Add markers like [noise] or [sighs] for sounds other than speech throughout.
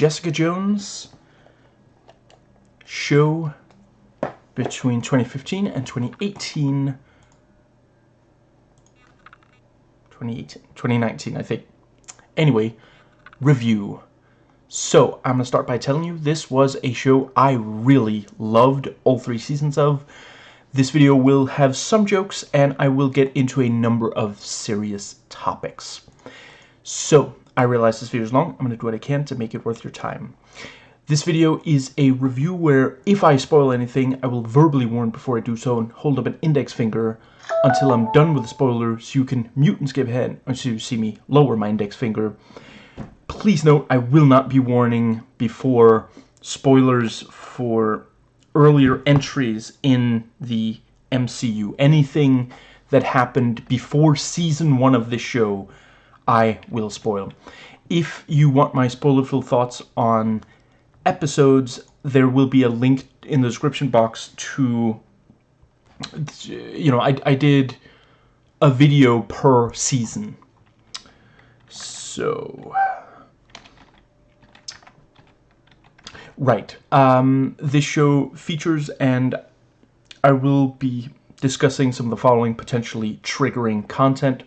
Jessica Jones show between 2015 and 2018. 2018, 2019, I think. Anyway, review. So, I'm going to start by telling you this was a show I really loved all three seasons of. This video will have some jokes, and I will get into a number of serious topics. So, I realize this video is long. I'm going to do what I can to make it worth your time. This video is a review where if I spoil anything, I will verbally warn before I do so and hold up an index finger until I'm done with the spoiler so you can mute and skip ahead until you see me lower my index finger. Please note I will not be warning before spoilers for earlier entries in the MCU. Anything that happened before season one of this show, I will spoil. If you want my spoilerful thoughts on episodes, there will be a link in the description box to, you know, I, I did a video per season. So... Right. Um, this show features, and I will be discussing some of the following potentially triggering content.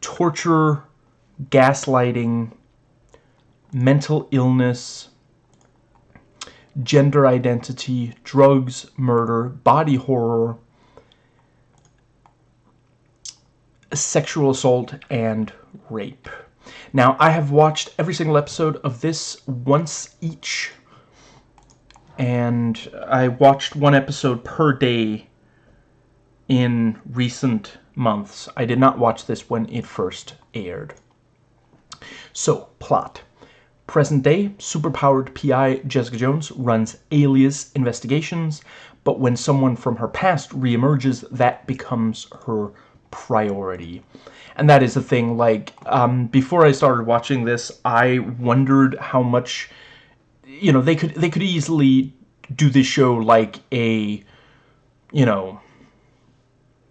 Torture, gaslighting, mental illness, gender identity, drugs, murder, body horror, sexual assault, and rape. Now, I have watched every single episode of this once each and I watched one episode per day in recent months. I did not watch this when it first aired. So, plot. Present day, superpowered PI Jessica Jones runs alias investigations, but when someone from her past reemerges, that becomes her priority. And that is the thing, like, um, before I started watching this, I wondered how much you know, they could they could easily do this show like a, you know,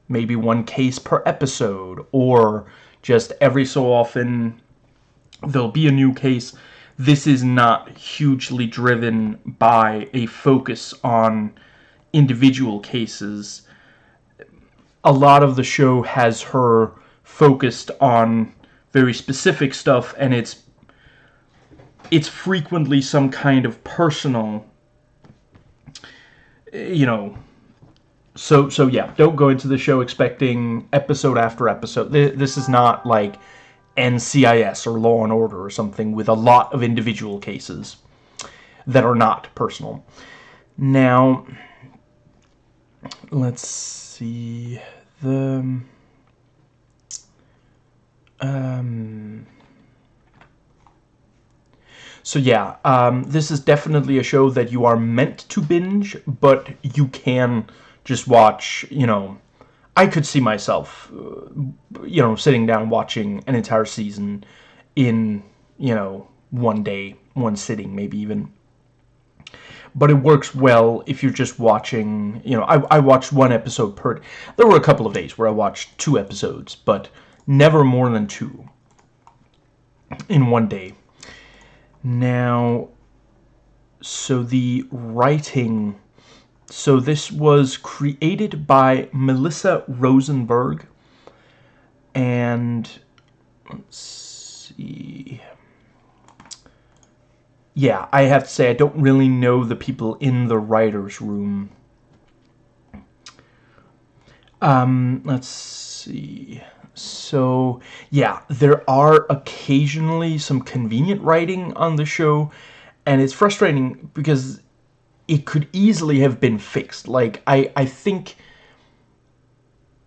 maybe one case per episode, or just every so often there'll be a new case. This is not hugely driven by a focus on individual cases. A lot of the show has her focused on very specific stuff, and it's it's frequently some kind of personal you know so so yeah don't go into the show expecting episode after episode this is not like NCIS or Law and Order or something with a lot of individual cases that are not personal. Now let's see the um so yeah, um, this is definitely a show that you are meant to binge, but you can just watch, you know, I could see myself, uh, you know, sitting down watching an entire season in, you know, one day, one sitting, maybe even. But it works well if you're just watching, you know, I, I watched one episode per... There were a couple of days where I watched two episodes, but never more than two in one day. Now, so the writing, so this was created by Melissa Rosenberg, and let's see, yeah, I have to say I don't really know the people in the writer's room. Um, let's see. So, yeah, there are occasionally some convenient writing on the show, and it's frustrating because it could easily have been fixed. Like, I, I think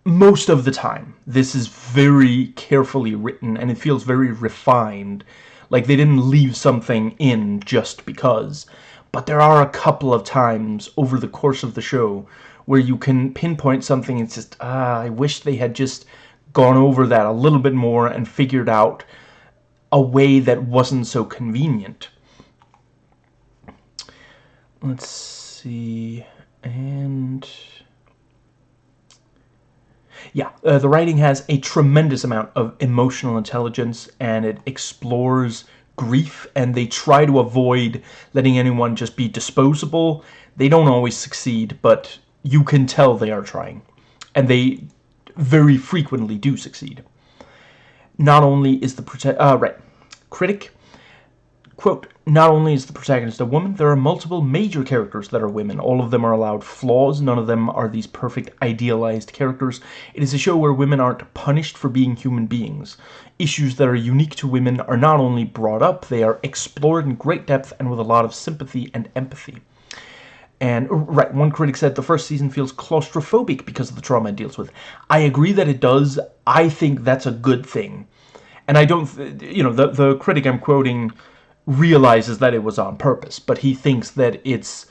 most of the time, this is very carefully written, and it feels very refined. Like, they didn't leave something in just because. But there are a couple of times over the course of the show where you can pinpoint something and just, ah, I wish they had just gone over that a little bit more and figured out a way that wasn't so convenient. Let's see, and yeah, uh, the writing has a tremendous amount of emotional intelligence and it explores grief and they try to avoid letting anyone just be disposable. They don't always succeed, but you can tell they are trying. And they very frequently do succeed. Not only is the uh, right critic quote not only is the protagonist a woman there are multiple major characters that are women all of them are allowed flaws none of them are these perfect idealized characters it is a show where women aren't punished for being human beings issues that are unique to women are not only brought up they are explored in great depth and with a lot of sympathy and empathy and oh, right, one critic said the first season feels claustrophobic because of the trauma it deals with. I agree that it does. I think that's a good thing. And I don't, you know, the, the critic I'm quoting realizes that it was on purpose, but he thinks that it's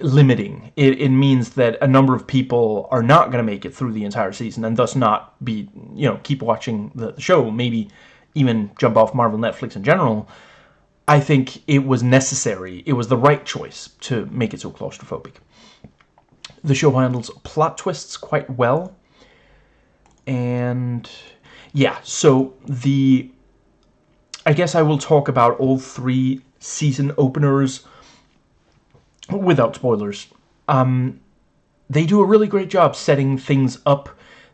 limiting. It, it means that a number of people are not going to make it through the entire season and thus not be, you know, keep watching the, the show, maybe even jump off Marvel Netflix in general I think it was necessary, it was the right choice to make it so claustrophobic. The show handles plot twists quite well. And yeah, so the... I guess I will talk about all three season openers without spoilers. Um, they do a really great job setting things up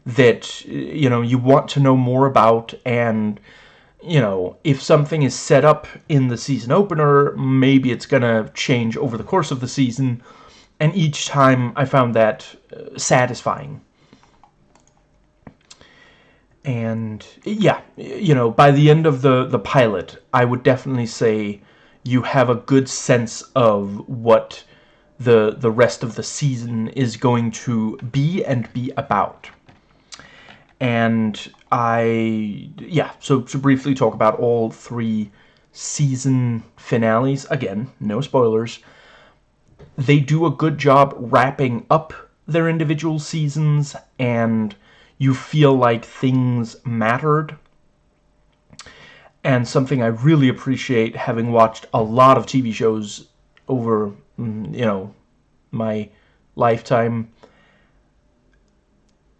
that, you know, you want to know more about and you know, if something is set up in the season opener, maybe it's going to change over the course of the season. And each time I found that uh, satisfying. And yeah, you know, by the end of the, the pilot, I would definitely say you have a good sense of what the, the rest of the season is going to be and be about. And I, yeah, so to briefly talk about all three season finales, again, no spoilers, they do a good job wrapping up their individual seasons, and you feel like things mattered. And something I really appreciate, having watched a lot of TV shows over, mm, you know, my lifetime,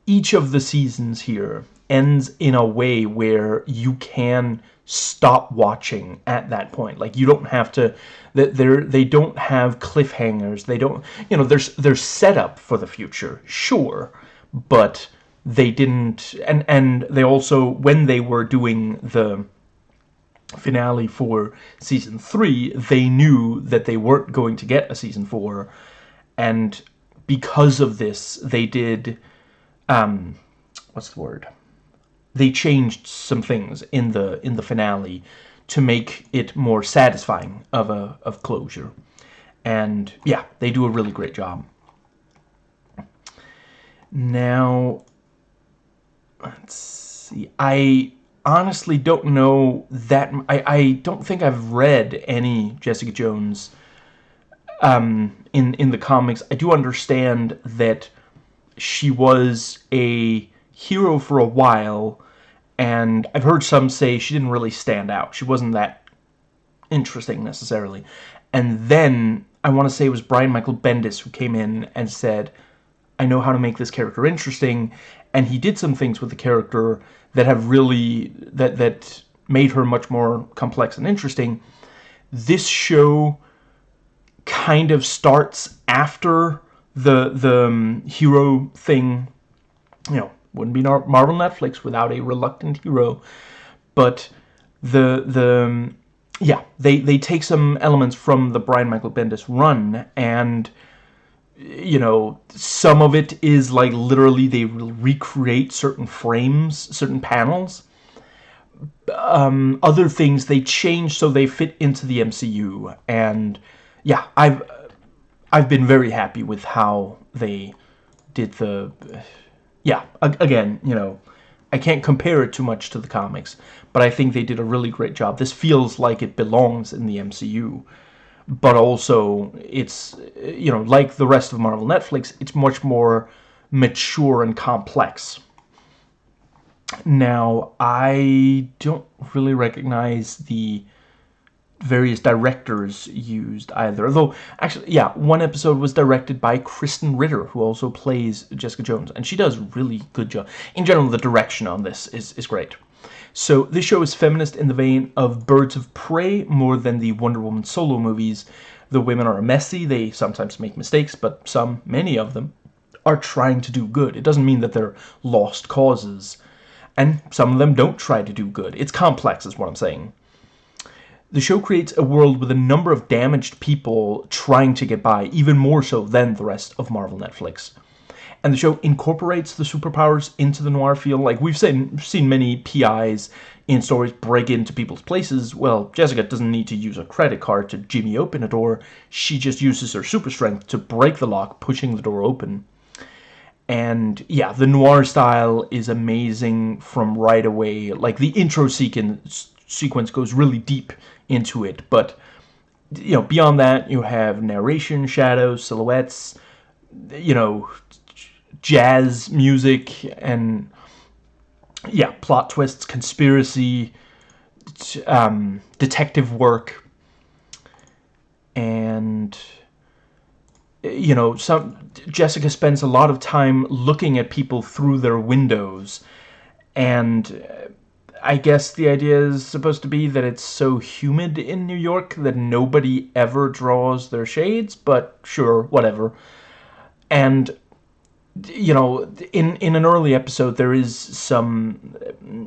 each of the seasons here ends in a way where you can stop watching at that point like you don't have to that they're they don't have cliffhangers they don't you know there's there's setup for the future sure but they didn't and and they also when they were doing the finale for season three they knew that they weren't going to get a season four and because of this they did um, what's the word? They changed some things in the in the finale to make it more satisfying of a of closure, and yeah, they do a really great job. Now, let's see. I honestly don't know that. I I don't think I've read any Jessica Jones. Um, in in the comics, I do understand that she was a hero for a while, and I've heard some say she didn't really stand out. She wasn't that interesting, necessarily. And then, I want to say it was Brian Michael Bendis who came in and said, I know how to make this character interesting, and he did some things with the character that have really, that, that made her much more complex and interesting. This show kind of starts after the the um, hero thing, you know, wouldn't be Marvel Netflix without a reluctant hero, but the the um, yeah they they take some elements from the Brian Michael Bendis run and you know some of it is like literally they recreate certain frames certain panels. Um, other things they change so they fit into the MCU and yeah I've I've been very happy with how they did the... Yeah, again, you know, I can't compare it too much to the comics, but I think they did a really great job. This feels like it belongs in the MCU, but also it's, you know, like the rest of Marvel Netflix, it's much more mature and complex. Now, I don't really recognize the various directors used either. Although, actually, yeah, one episode was directed by Krysten Ritter, who also plays Jessica Jones, and she does really good job. In general, the direction on this is, is great. So this show is feminist in the vein of Birds of Prey more than the Wonder Woman solo movies. The women are messy, they sometimes make mistakes, but some, many of them, are trying to do good. It doesn't mean that they're lost causes. And some of them don't try to do good. It's complex is what I'm saying. The show creates a world with a number of damaged people trying to get by, even more so than the rest of Marvel Netflix. And the show incorporates the superpowers into the noir feel. Like, we've seen, seen many PIs in stories break into people's places. Well, Jessica doesn't need to use a credit card to jimmy open a door. She just uses her super strength to break the lock, pushing the door open and yeah the noir style is amazing from right away like the intro sequence sequence goes really deep into it but you know beyond that you have narration shadows silhouettes you know jazz music and yeah plot twists conspiracy um, detective work and you know, some Jessica spends a lot of time looking at people through their windows, and uh, I guess the idea is supposed to be that it's so humid in New York that nobody ever draws their shades, but sure, whatever. And you know, in in an early episode, there is some,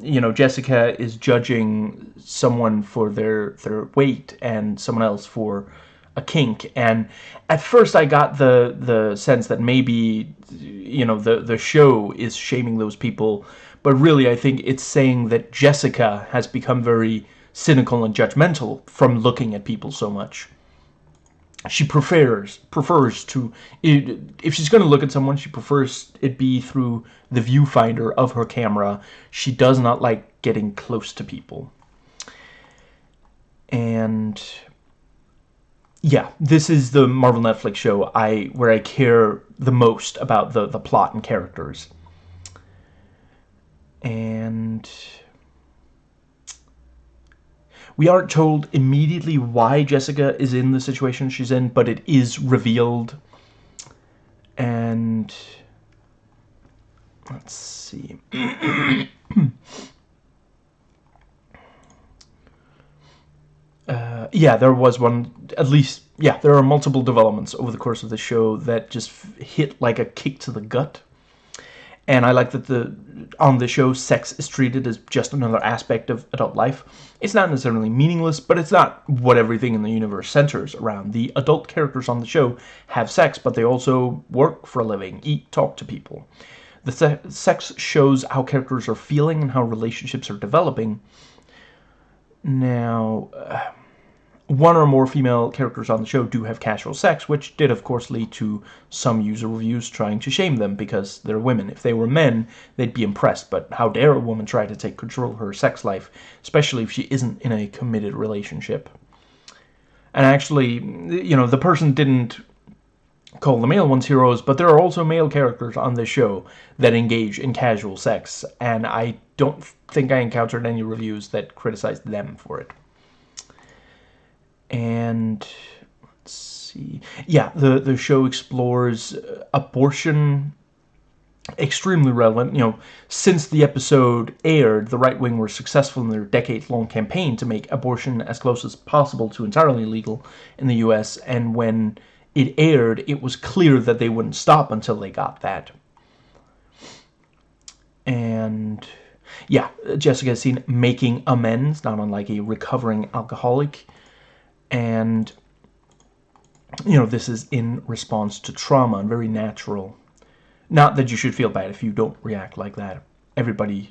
you know, Jessica is judging someone for their their weight and someone else for a kink. And at first I got the the sense that maybe you know the the show is shaming those people. But really I think it's saying that Jessica has become very cynical and judgmental from looking at people so much she prefers prefers to if she's going to look at someone she prefers it be through the viewfinder of her camera she does not like getting close to people and yeah, this is the Marvel Netflix show I where I care the most about the the plot and characters. And we aren't told immediately why Jessica is in the situation she's in, but it is revealed. And let's see. [coughs] uh, yeah, there was one, at least, yeah, there are multiple developments over the course of the show that just hit like a kick to the gut. And I like that the on the show, sex is treated as just another aspect of adult life. It's not necessarily meaningless, but it's not what everything in the universe centers around. The adult characters on the show have sex, but they also work for a living, eat, talk to people. The se sex shows how characters are feeling and how relationships are developing. Now, uh, one or more female characters on the show do have casual sex, which did of course lead to some user reviews trying to shame them because they're women. If they were men, they'd be impressed, but how dare a woman try to take control of her sex life, especially if she isn't in a committed relationship. And actually, you know, the person didn't call the male ones heroes, but there are also male characters on this show that engage in casual sex, and I don't think I encountered any reviews that criticized them for it and let's see. Yeah the the show explores uh, abortion extremely relevant. You know since the episode aired the right wing were successful in their decades-long campaign to make abortion as close as possible to entirely legal in the US and when it aired it was clear that they wouldn't stop until they got that. And yeah Jessica is seen making amends not unlike a recovering alcoholic and you know this is in response to trauma and very natural. Not that you should feel bad if you don't react like that. Everybody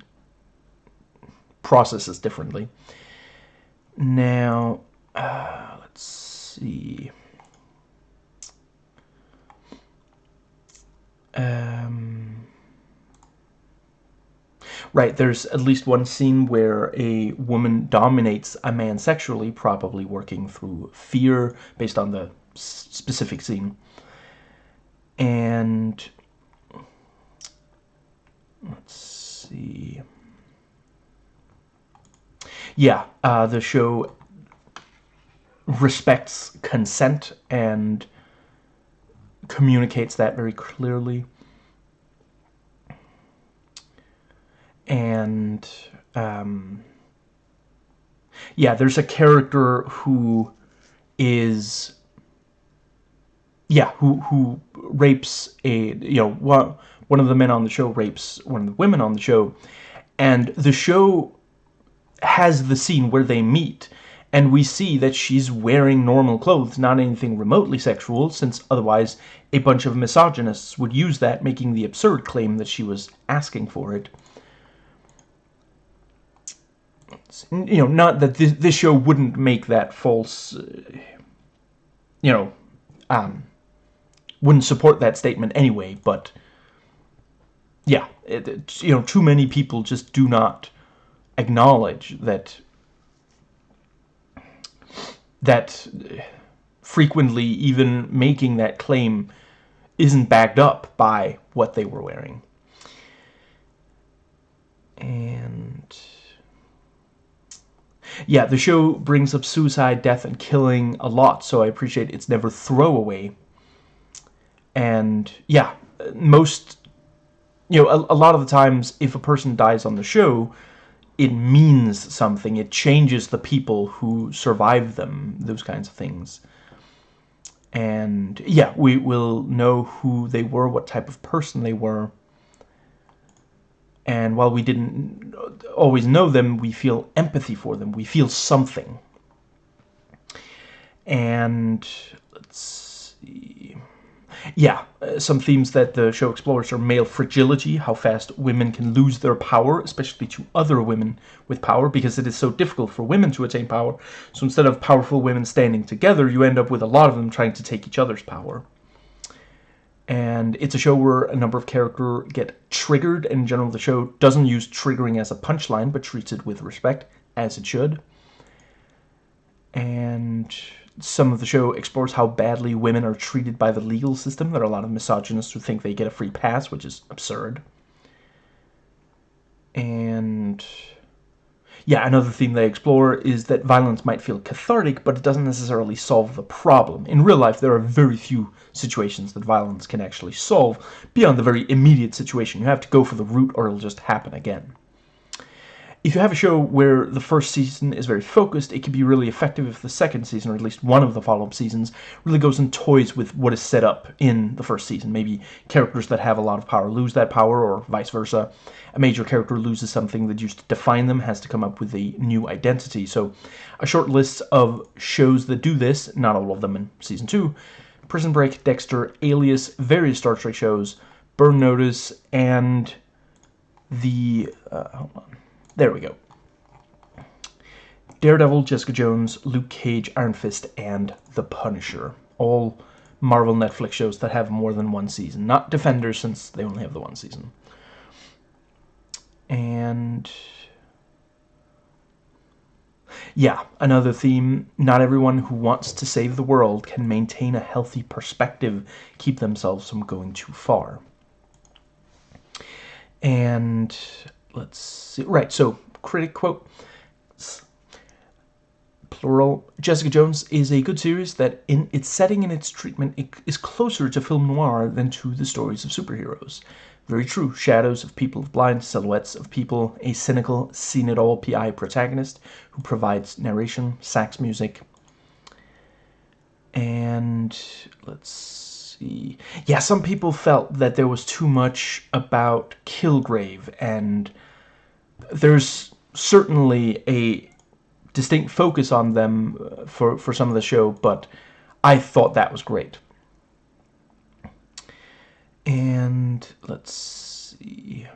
processes differently. Now uh, let's see. Um Right, there's at least one scene where a woman dominates a man sexually, probably working through fear based on the specific scene. And let's see. Yeah, uh, the show respects consent and communicates that very clearly. And um, yeah, there's a character who is yeah, who who rapes a you know one one of the men on the show rapes one of the women on the show, and the show has the scene where they meet, and we see that she's wearing normal clothes, not anything remotely sexual, since otherwise a bunch of misogynists would use that, making the absurd claim that she was asking for it. You know, not that this, this show wouldn't make that false, uh, you know, um, wouldn't support that statement anyway, but yeah, it, it, you know, too many people just do not acknowledge that that frequently even making that claim isn't backed up by what they were wearing. And yeah, the show brings up suicide, death, and killing a lot, so I appreciate it's never throwaway. And yeah, most, you know, a, a lot of the times if a person dies on the show, it means something. It changes the people who survive them, those kinds of things. And yeah, we will know who they were, what type of person they were. And while we didn't always know them, we feel empathy for them. We feel something. And let's see yeah, uh, some themes that the show explores are male fragility, how fast women can lose their power, especially to other women with power, because it is so difficult for women to attain power. So instead of powerful women standing together, you end up with a lot of them trying to take each other's power. And it's a show where a number of characters get triggered. And in general, the show doesn't use triggering as a punchline, but treats it with respect, as it should. And some of the show explores how badly women are treated by the legal system. There are a lot of misogynists who think they get a free pass, which is absurd. And yeah, another theme they explore is that violence might feel cathartic, but it doesn't necessarily solve the problem. In real life, there are very few situations that violence can actually solve beyond the very immediate situation. You have to go for the root or it'll just happen again if you have a show where the first season is very focused, it can be really effective if the second season, or at least one of the follow-up seasons, really goes and toys with what is set up in the first season. Maybe characters that have a lot of power lose that power, or vice versa. A major character loses something that used to define them, has to come up with a new identity. So a short list of shows that do this, not all of them in Season 2, Prison Break, Dexter, Alias, various Star Trek shows, Burn Notice, and the... Uh, hold on there we go. Daredevil, Jessica Jones, Luke Cage, Iron Fist, and The Punisher. All Marvel Netflix shows that have more than one season. Not Defenders, since they only have the one season. And... Yeah, another theme. Not everyone who wants to save the world can maintain a healthy perspective, keep themselves from going too far. And let's see. Right, so critic quote plural Jessica Jones is a good series that in its setting and its treatment is closer to film noir than to the stories of superheroes. Very true. Shadows of people, blind silhouettes of people, a cynical, seen-it-all PI protagonist who provides narration, sax music, and let's see. Yeah, some people felt that there was too much about Kilgrave and there's certainly a distinct focus on them uh, for, for some of the show, but I thought that was great. And let's see.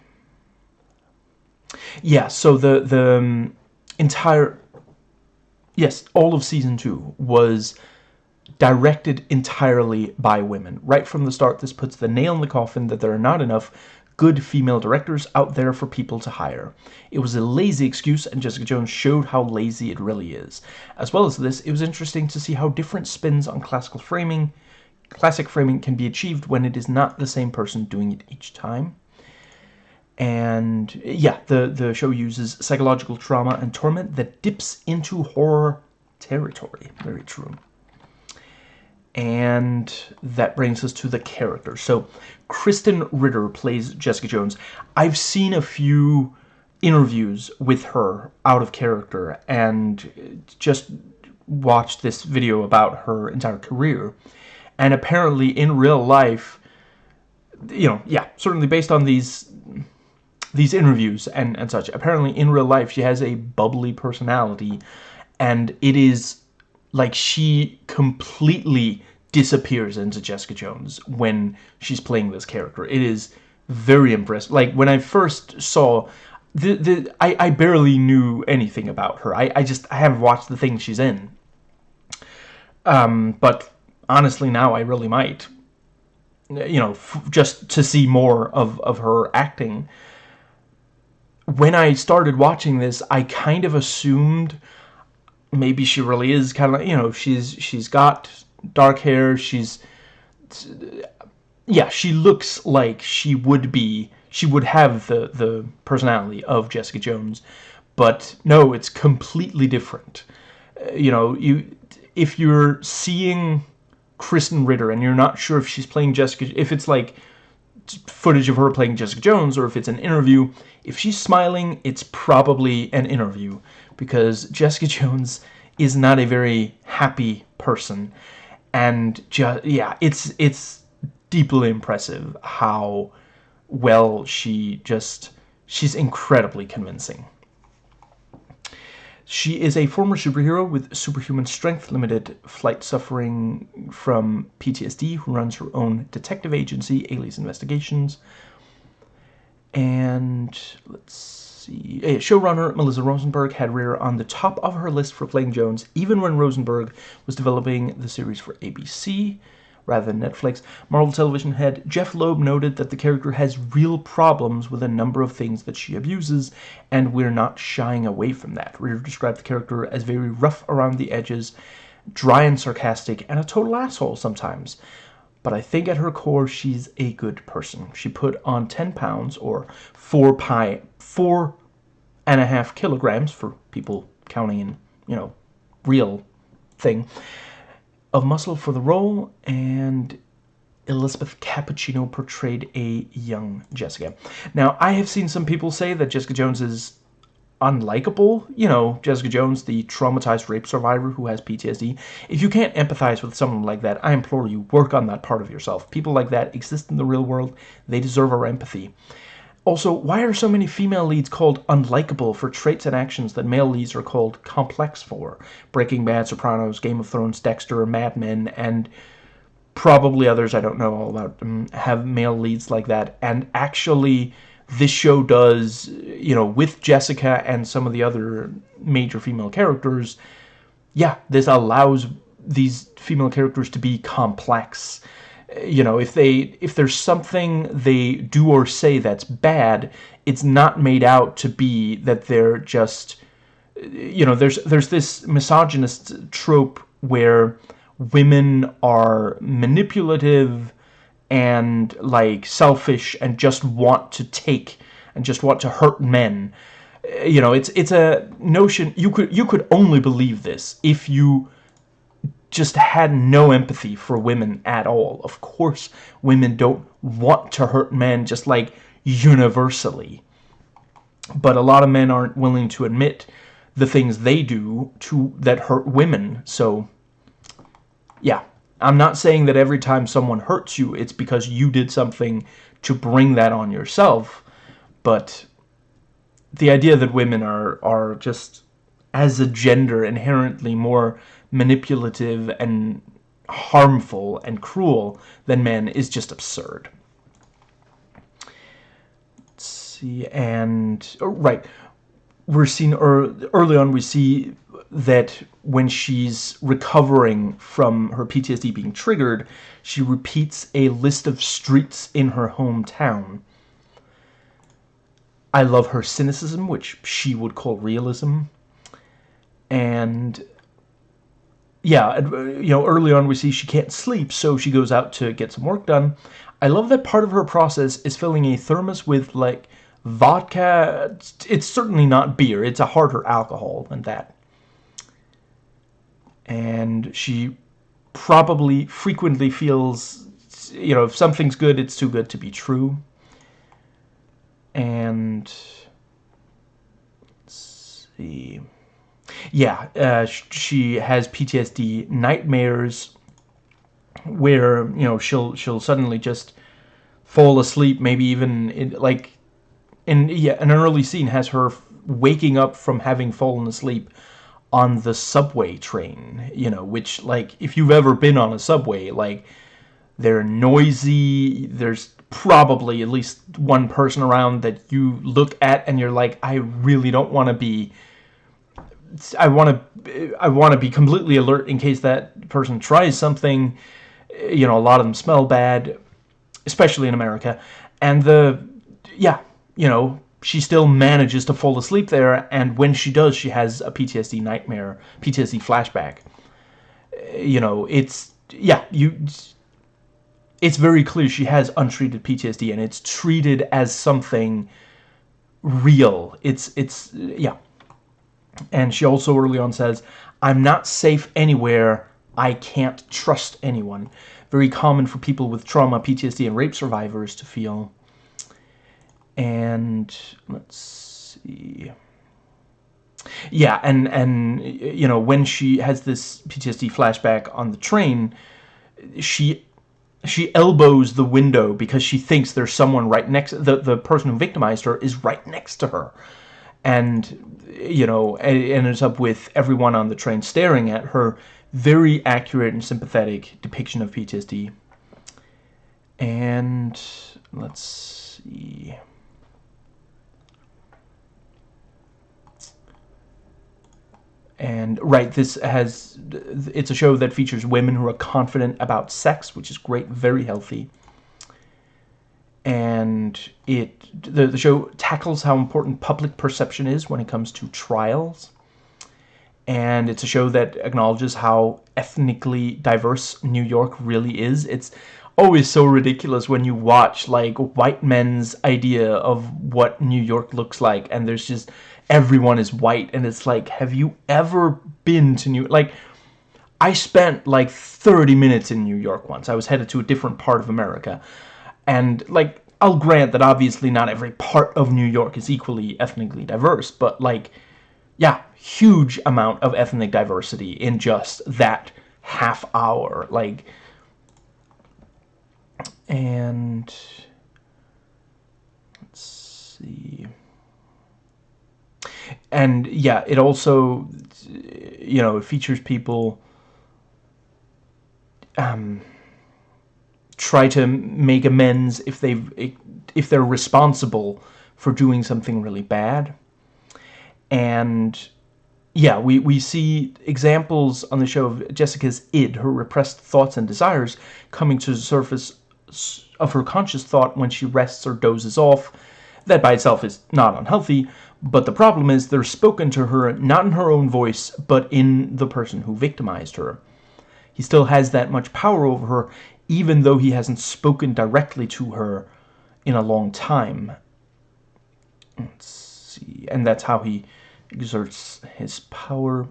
Yeah, so the the um, entire yes, all of season 2 was directed entirely by women. Right from the start, this puts the nail in the coffin that there are not enough good female directors out there for people to hire. It was a lazy excuse and Jessica Jones showed how lazy it really is. As well as this, it was interesting to see how different spins on classical framing, classic framing can be achieved when it is not the same person doing it each time. And yeah, the, the show uses psychological trauma and torment that dips into horror territory. Very true and that brings us to the character. So, Krysten Ritter plays Jessica Jones. I've seen a few interviews with her out of character and just watched this video about her entire career and apparently in real life you know yeah certainly based on these these interviews and and such apparently in real life she has a bubbly personality and it is like she completely disappears into Jessica Jones when she's playing this character. It is very impressive. Like when I first saw the, the I, I barely knew anything about her. I, I just I haven't watched the things she's in. Um, but honestly now I really might. You know just to see more of, of her acting. When I started watching this I kind of assumed maybe she really is kind of like you know she's she's got dark hair she's yeah she looks like she would be she would have the the personality of Jessica Jones but no it's completely different. Uh, you know you if you're seeing Krysten Ritter and you're not sure if she's playing Jessica if it's like footage of her playing Jessica Jones or if it's an interview if she's smiling it's probably an interview because Jessica [laughs] Jones is not a very happy person. And just yeah it's it's deeply impressive how well she just she's incredibly convincing she is a former superhero with superhuman strength, limited flight suffering from PTSD, who runs her own detective agency, Alias Investigations. And let's see. Showrunner Melissa Rosenberg had Ritter on the top of her list for playing Jones, even when Rosenberg was developing the series for ABC rather than Netflix. Marvel Television head Jeph Loeb noted that the character has real problems with a number of things that she abuses, and we're not shying away from that. Ritter described the character as very rough around the edges, dry and sarcastic, and a total asshole sometimes. But I think at her core, she's a good person. She put on 10 pounds, or four pi, four and a half kilograms for people counting in, you know, real thing of muscle for the role, and Elizabeth Cappuccino portrayed a young Jessica. Now, I have seen some people say that Jessica Jones is unlikable. You know, Jessica Jones, the traumatized rape survivor who has PTSD. If you can't empathize with someone like that, I implore you, work on that part of yourself. People like that exist in the real world. They deserve our empathy. Also, why are so many female leads called unlikable for traits and actions that male leads are called complex for? Breaking Bad, Sopranos, Game of Thrones, Dexter, Mad Men, and probably others I don't know all about um, have male leads like that. And actually, this show does, you know, with Jessica and some of the other major female characters, yeah, this allows these female characters to be complex you know if they if there's something they do or say that's bad it's not made out to be that they're just you know there's there's this misogynist trope where women are manipulative and like selfish and just want to take and just want to hurt men. You know it's it's a notion you could you could only believe this if you just had no empathy for women at all. Of course, women don't want to hurt men just like universally. But a lot of men aren't willing to admit the things they do to that hurt women. So, yeah. I'm not saying that every time someone hurts you, it's because you did something to bring that on yourself. But the idea that women are, are just, as a gender, inherently more manipulative and harmful and cruel than men is just absurd. Let's see, and oh, right, we're seeing er, early on. We see that when she's recovering from her PTSD being triggered, she repeats a list of streets in her hometown. I love her cynicism, which she would call realism. And yeah, uh, you know, early on we see she can't sleep, so she goes out to get some work done. I love that part of her process is filling a thermos with, like, vodka. It's certainly not beer. It's a harder alcohol than that. And she probably frequently feels, you know, if something's good, it's too good to be true. And see. Yeah, uh, she has PTSD nightmares where you know she'll she'll suddenly just fall asleep. Maybe even in, like in yeah, an early scene has her waking up from having fallen asleep on the subway train. You know, which like if you've ever been on a subway, like they're noisy. There's probably at least one person around that you look at and you're like, I really don't want to be. I want to. I want to be completely alert in case that person tries something. You know, a lot of them smell bad, especially in America. And the, yeah, you know, she still manages to fall asleep there. And when she does, she has a PTSD nightmare, PTSD flashback. You know, it's yeah, you it's very clear she has untreated PTSD and it's treated as something real. It's, it's, yeah. And she also early on says, I'm not safe anywhere. I can't trust anyone. Very common for people with trauma, PTSD, and rape survivors to feel. And let's see. Yeah, and, and, you know, when she has this PTSD flashback on the train, she she elbows the window because she thinks there's someone right next the the person who victimized her is right next to her and you know it ends up with everyone on the train staring at her. Very accurate and sympathetic depiction of PTSD and let's see. And right, this has it's a show that features women who are confident about sex, which is great, very healthy. And it the, the show tackles how important public perception is when it comes to trials. And it's a show that acknowledges how ethnically diverse New York really is. It's always so ridiculous when you watch like white men's idea of what New York looks like and there's just everyone is white and it's like have you ever been to New like I spent like 30 minutes in New York once I was headed to a different part of America and like I'll grant that obviously not every part of New York is equally ethnically diverse but like yeah huge amount of ethnic diversity in just that half hour like and let's see. And yeah, it also, you know, features people um, try to make amends if they if they're responsible for doing something really bad. And yeah, we, we see examples on the show of Jessica's id, her repressed thoughts and desires, coming to the surface of her conscious thought when she rests or dozes off. That by itself is not unhealthy, but the problem is they're spoken to her not in her own voice, but in the person who victimized her. He still has that much power over her, even though he hasn't spoken directly to her in a long time. Let's see. And that's how he exerts his power.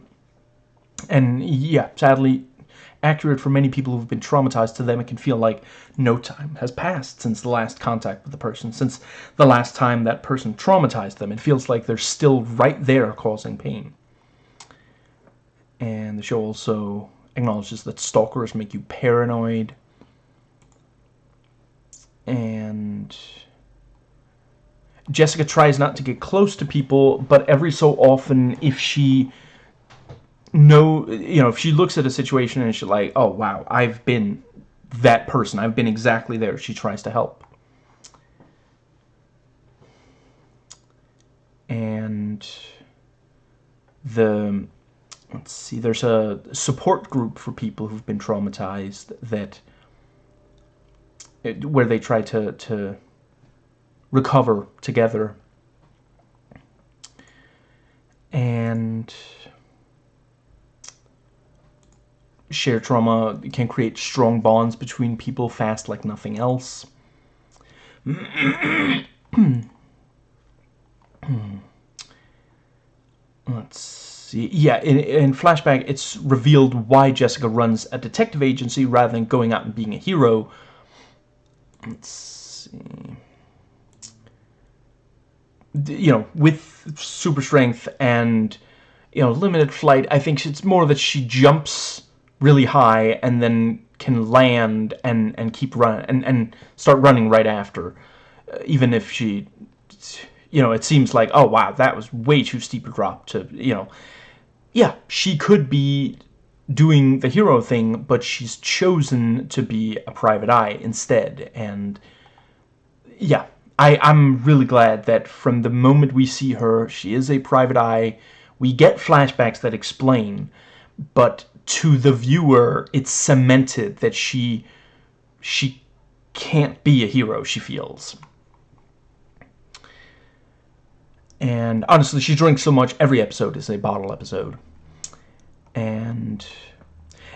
And yeah, sadly, accurate for many people who've been traumatized to them. It can feel like no time has passed since the last contact with the person, since the last time that person traumatized them. It feels like they're still right there causing pain. And the show also acknowledges that stalkers make you paranoid. And Jessica tries not to get close to people, but every so often, if she know, you know, if she looks at a situation and she's like, oh, wow, I've been that person. I've been exactly there. She tries to help. And the, let's see, there's a support group for people who've been traumatized that, where they try to, to recover together. And Shared trauma can create strong bonds between people fast like nothing else. [clears throat] Let's see. Yeah, in, in Flashback, it's revealed why Jessica runs a detective agency rather than going out and being a hero. Let's see. You know, with super strength and you know limited flight. I think it's more that she jumps really high and then can land and and keep running and and start running right after, uh, even if she, you know, it seems like oh wow that was way too steep a drop to you know, yeah she could be doing the hero thing, but she's chosen to be a private eye instead, and yeah, I, I'm really glad that from the moment we see her, she is a private eye. We get flashbacks that explain, but to the viewer, it's cemented that she she can't be a hero, she feels. And honestly, she drinks so much, every episode is a bottle episode. And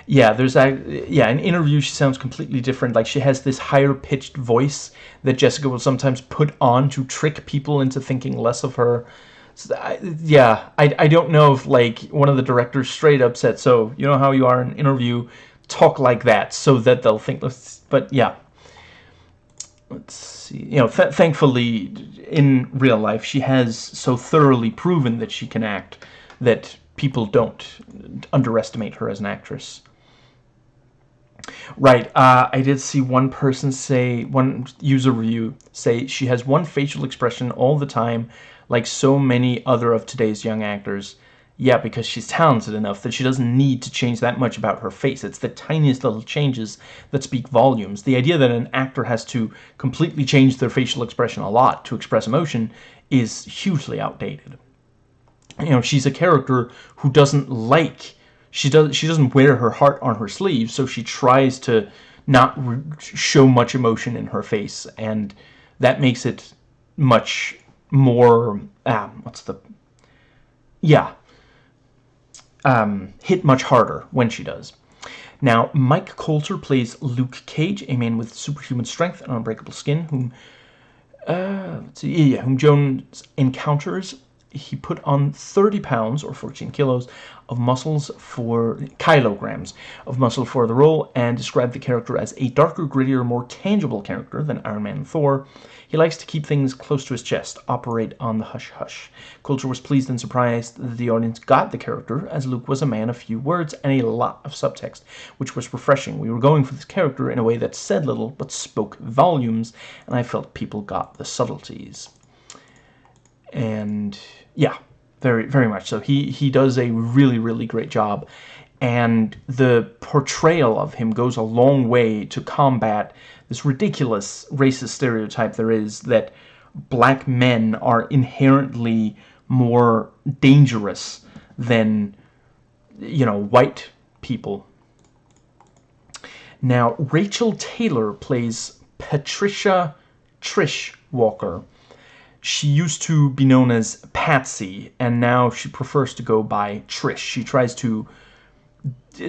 yeah, there's a yeah, in interview she sounds completely different. Like she has this higher pitched voice that Jessica will sometimes put on to trick people into thinking less of her. So I, yeah, I, I don't know if like one of the directors straight up said, so you know how you are in interview, talk like that so that they'll think. But yeah, let's see. You know, th thankfully in real life she has so thoroughly proven that she can act that people don't underestimate her as an actress. Right, uh, I did see one person say, one user review say she has one facial expression all the time, like so many other of today's young actors. Yeah, because she's talented enough that she doesn't need to change that much about her face. It's the tiniest little changes that speak volumes. The idea that an actor has to completely change their facial expression a lot to express emotion is hugely outdated. You know, she's a character who doesn't like she does she doesn't wear her heart on her sleeve, so she tries to not show much emotion in her face, and that makes it much more um, what's the yeah um, hit much harder when she does. Now, Mike Colter plays Luke Cage, a man with superhuman strength and unbreakable skin, whom uh, see, yeah, whom Jones encounters he put on 30 pounds or 14 kilos of muscles for kilograms of muscle for the role and described the character as a darker, grittier, more tangible character than Iron Man and Thor. He likes to keep things close to his chest, operate on the hush-hush. Colter was pleased and surprised that the audience got the character, as Luke was a man of few words and a lot of subtext, which was refreshing. We were going for this character in a way that said little but spoke volumes, and I felt people got the subtleties. And yeah, very very much so. He he does a really really great job, and the portrayal of him goes a long way to combat this ridiculous racist stereotype there is that black men are inherently more dangerous than you know white people. Now Rachel Taylor plays Patricia Trish Walker she used to be known as Patsy, and now she prefers to go by Trish. She tries to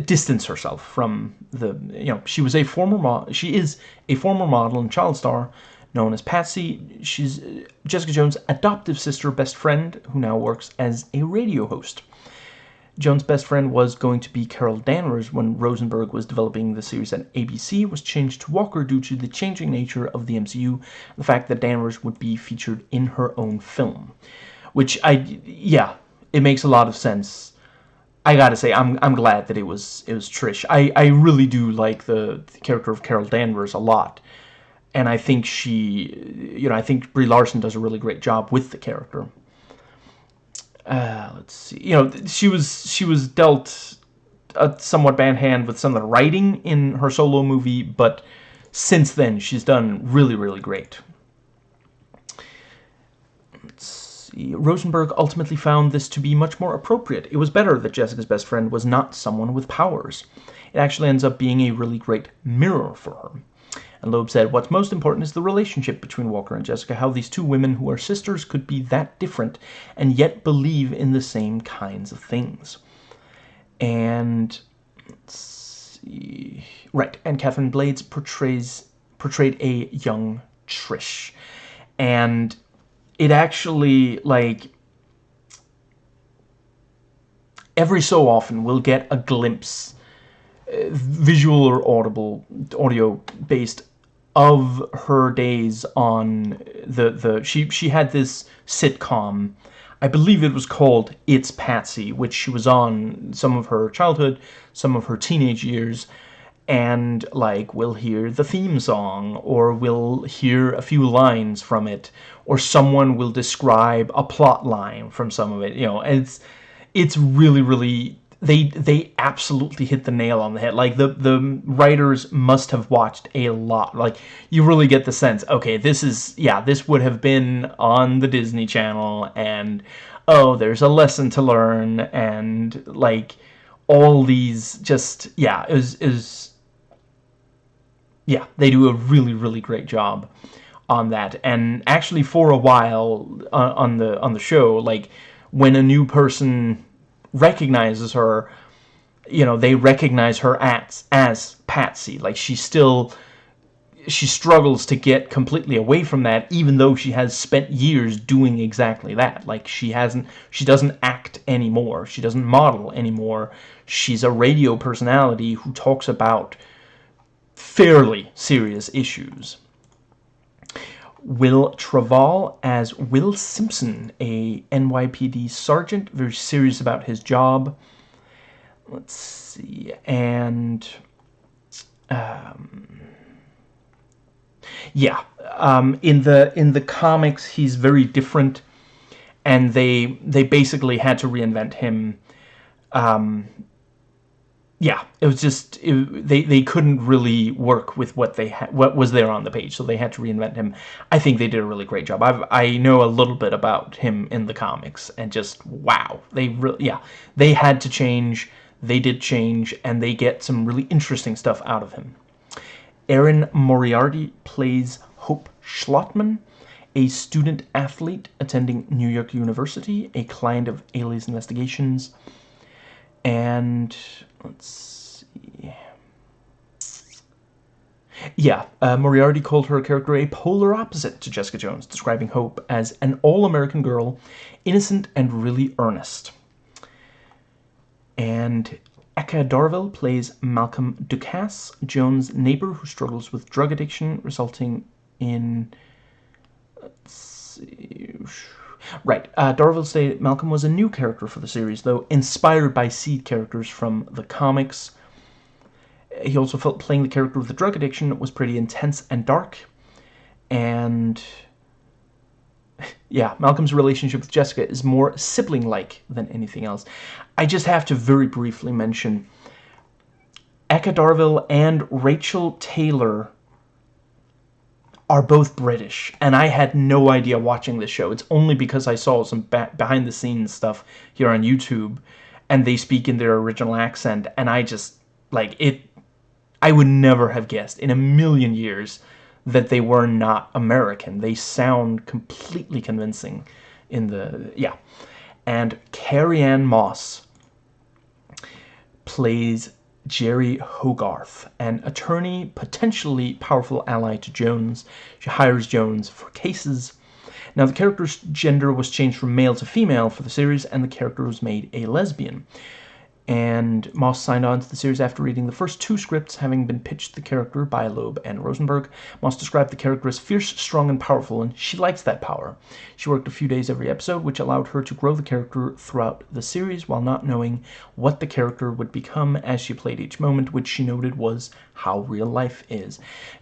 distance herself from the, you know, she was a former she is a former model and child star known as Patsy. She's uh, Jessica Jones' adoptive sister, best friend, who now works as a radio host. Jones' best friend was going to be Carol Danvers when Rosenberg was developing the series at ABC was changed to Walker due to the changing nature of the MCU the fact that Danvers would be featured in her own film. Which I yeah, it makes a lot of sense. I gotta say, I'm I'm glad that it was it was Trish. I I really do like the, the character of Carol Danvers a lot, and I think she, you know, I think Brie Larson does a really great job with the character uh, let's see. You know, she was she was dealt a somewhat bad hand with some of the writing in her solo movie, but since then she's done really, really great. Let's see. Rosenberg ultimately found this to be much more appropriate. It was better that Jessica's best friend was not someone with powers. It actually ends up being a really great mirror for her. And Loeb said, What's most important is the relationship between Walker and Jessica, how these two women who are sisters could be that different and yet believe in the same kinds of things. And see. Right, and Catherine Blades portrays portrayed a young Trish. And it actually like every so often we'll get a glimpse uh, visual or audible audio based of her days on the the she she had this sitcom. I believe it was called It's Patsy, which she was on some of her childhood, some of her teenage years, and like we'll hear the theme song or we'll hear a few lines from it or someone will describe a plot line from some of it you know it's it's really really they they absolutely hit the nail on the head like the the writers must have watched a lot like you really get the sense okay this is yeah this would have been on the Disney Channel and oh there's a lesson to learn and like all these just yeah is is yeah, they do a really, really great job on that. And actually, for a while uh, on the on the show, like when a new person recognizes her, you know, they recognize her as as Patsy. Like she still she struggles to get completely away from that even though she has spent years doing exactly that like she hasn't she doesn't act anymore she doesn't model anymore she's a radio personality who talks about fairly serious issues. Wil Traval as Will Simpson, a NYPD sergeant, very serious about his job. Let's see, and um, yeah, um, in the in the comics he's very different, and they they basically had to reinvent him. Um, yeah, it was just it, they they couldn't really work with what they had, what was there on the page, so they had to reinvent him. I think they did a really great job. I've I know a little bit about him in the comics, and just wow, they really yeah they had to change. They did change, and they get some really interesting stuff out of him. Erin Moriarty plays Hope Schlottman, a student athlete attending New York University, a client of Alias Investigations, and let's see. Yeah, uh, Moriarty called her character a polar opposite to Jessica Jones, describing Hope as an all-American girl, innocent and really earnest. And Eka Darville plays Malcolm Ducasse, Jones' neighbor who struggles with drug addiction, resulting in... Let's see... Right. Uh, Darville stated Malcolm was a new character for the series, though inspired by seed characters from the comics. He also felt playing the character with the drug addiction was pretty intense and dark. And [laughs] yeah, Malcolm's relationship with Jessica is more sibling-like than anything else. I just have to very briefly mention Eka Darville and Rachel Taylor are both British, and I had no idea watching this show. It's only because I saw some behind-the-scenes stuff here on YouTube, and they speak in their original accent, and I just, like, it... I would never have guessed in a million years that they were not American. They sound completely convincing in the... yeah. And Carrie-Anne Moss plays Jeri Hogarth, an attorney, potentially powerful ally to Jones. She hires Jones for cases. Now, the character's gender was changed from male to female for the series, and the character was made a lesbian and Moss signed on to the series after reading the first two scripts, having been pitched the character by Loeb and Rosenberg. Moss described the character as fierce, strong, and powerful, and she likes that power. She worked a few days every episode, which allowed her to grow the character throughout the series while not knowing what the character would become as she played each moment, which she noted was how real life is.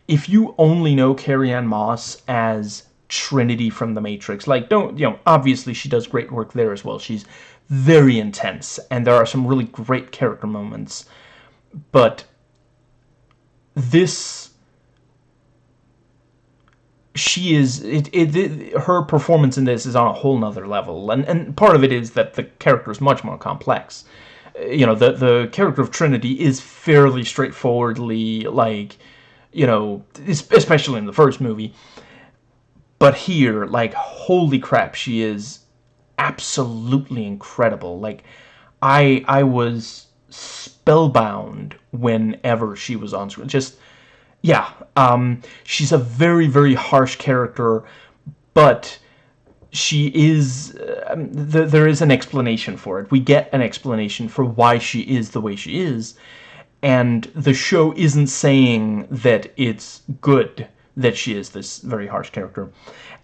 If you only know Carrie-Anne Moss as Trinity from The Matrix, like, don't, you know, obviously she does great work there as well. She's very intense, and there are some really great character moments. But this she is it, it, it, her performance in this is on a whole nother level. And and part of it is that the character is much more complex. Uh, you know the the character of Trinity is fairly straightforwardly like you know especially in the first movie. But here like holy crap she is absolutely incredible. Like, I I was spellbound whenever she was on screen. Just, yeah, um, she's a very, very harsh character, but she is, uh, th there is an explanation for it. We get an explanation for why she is the way she is, and the show isn't saying that it's good that she is this very harsh character.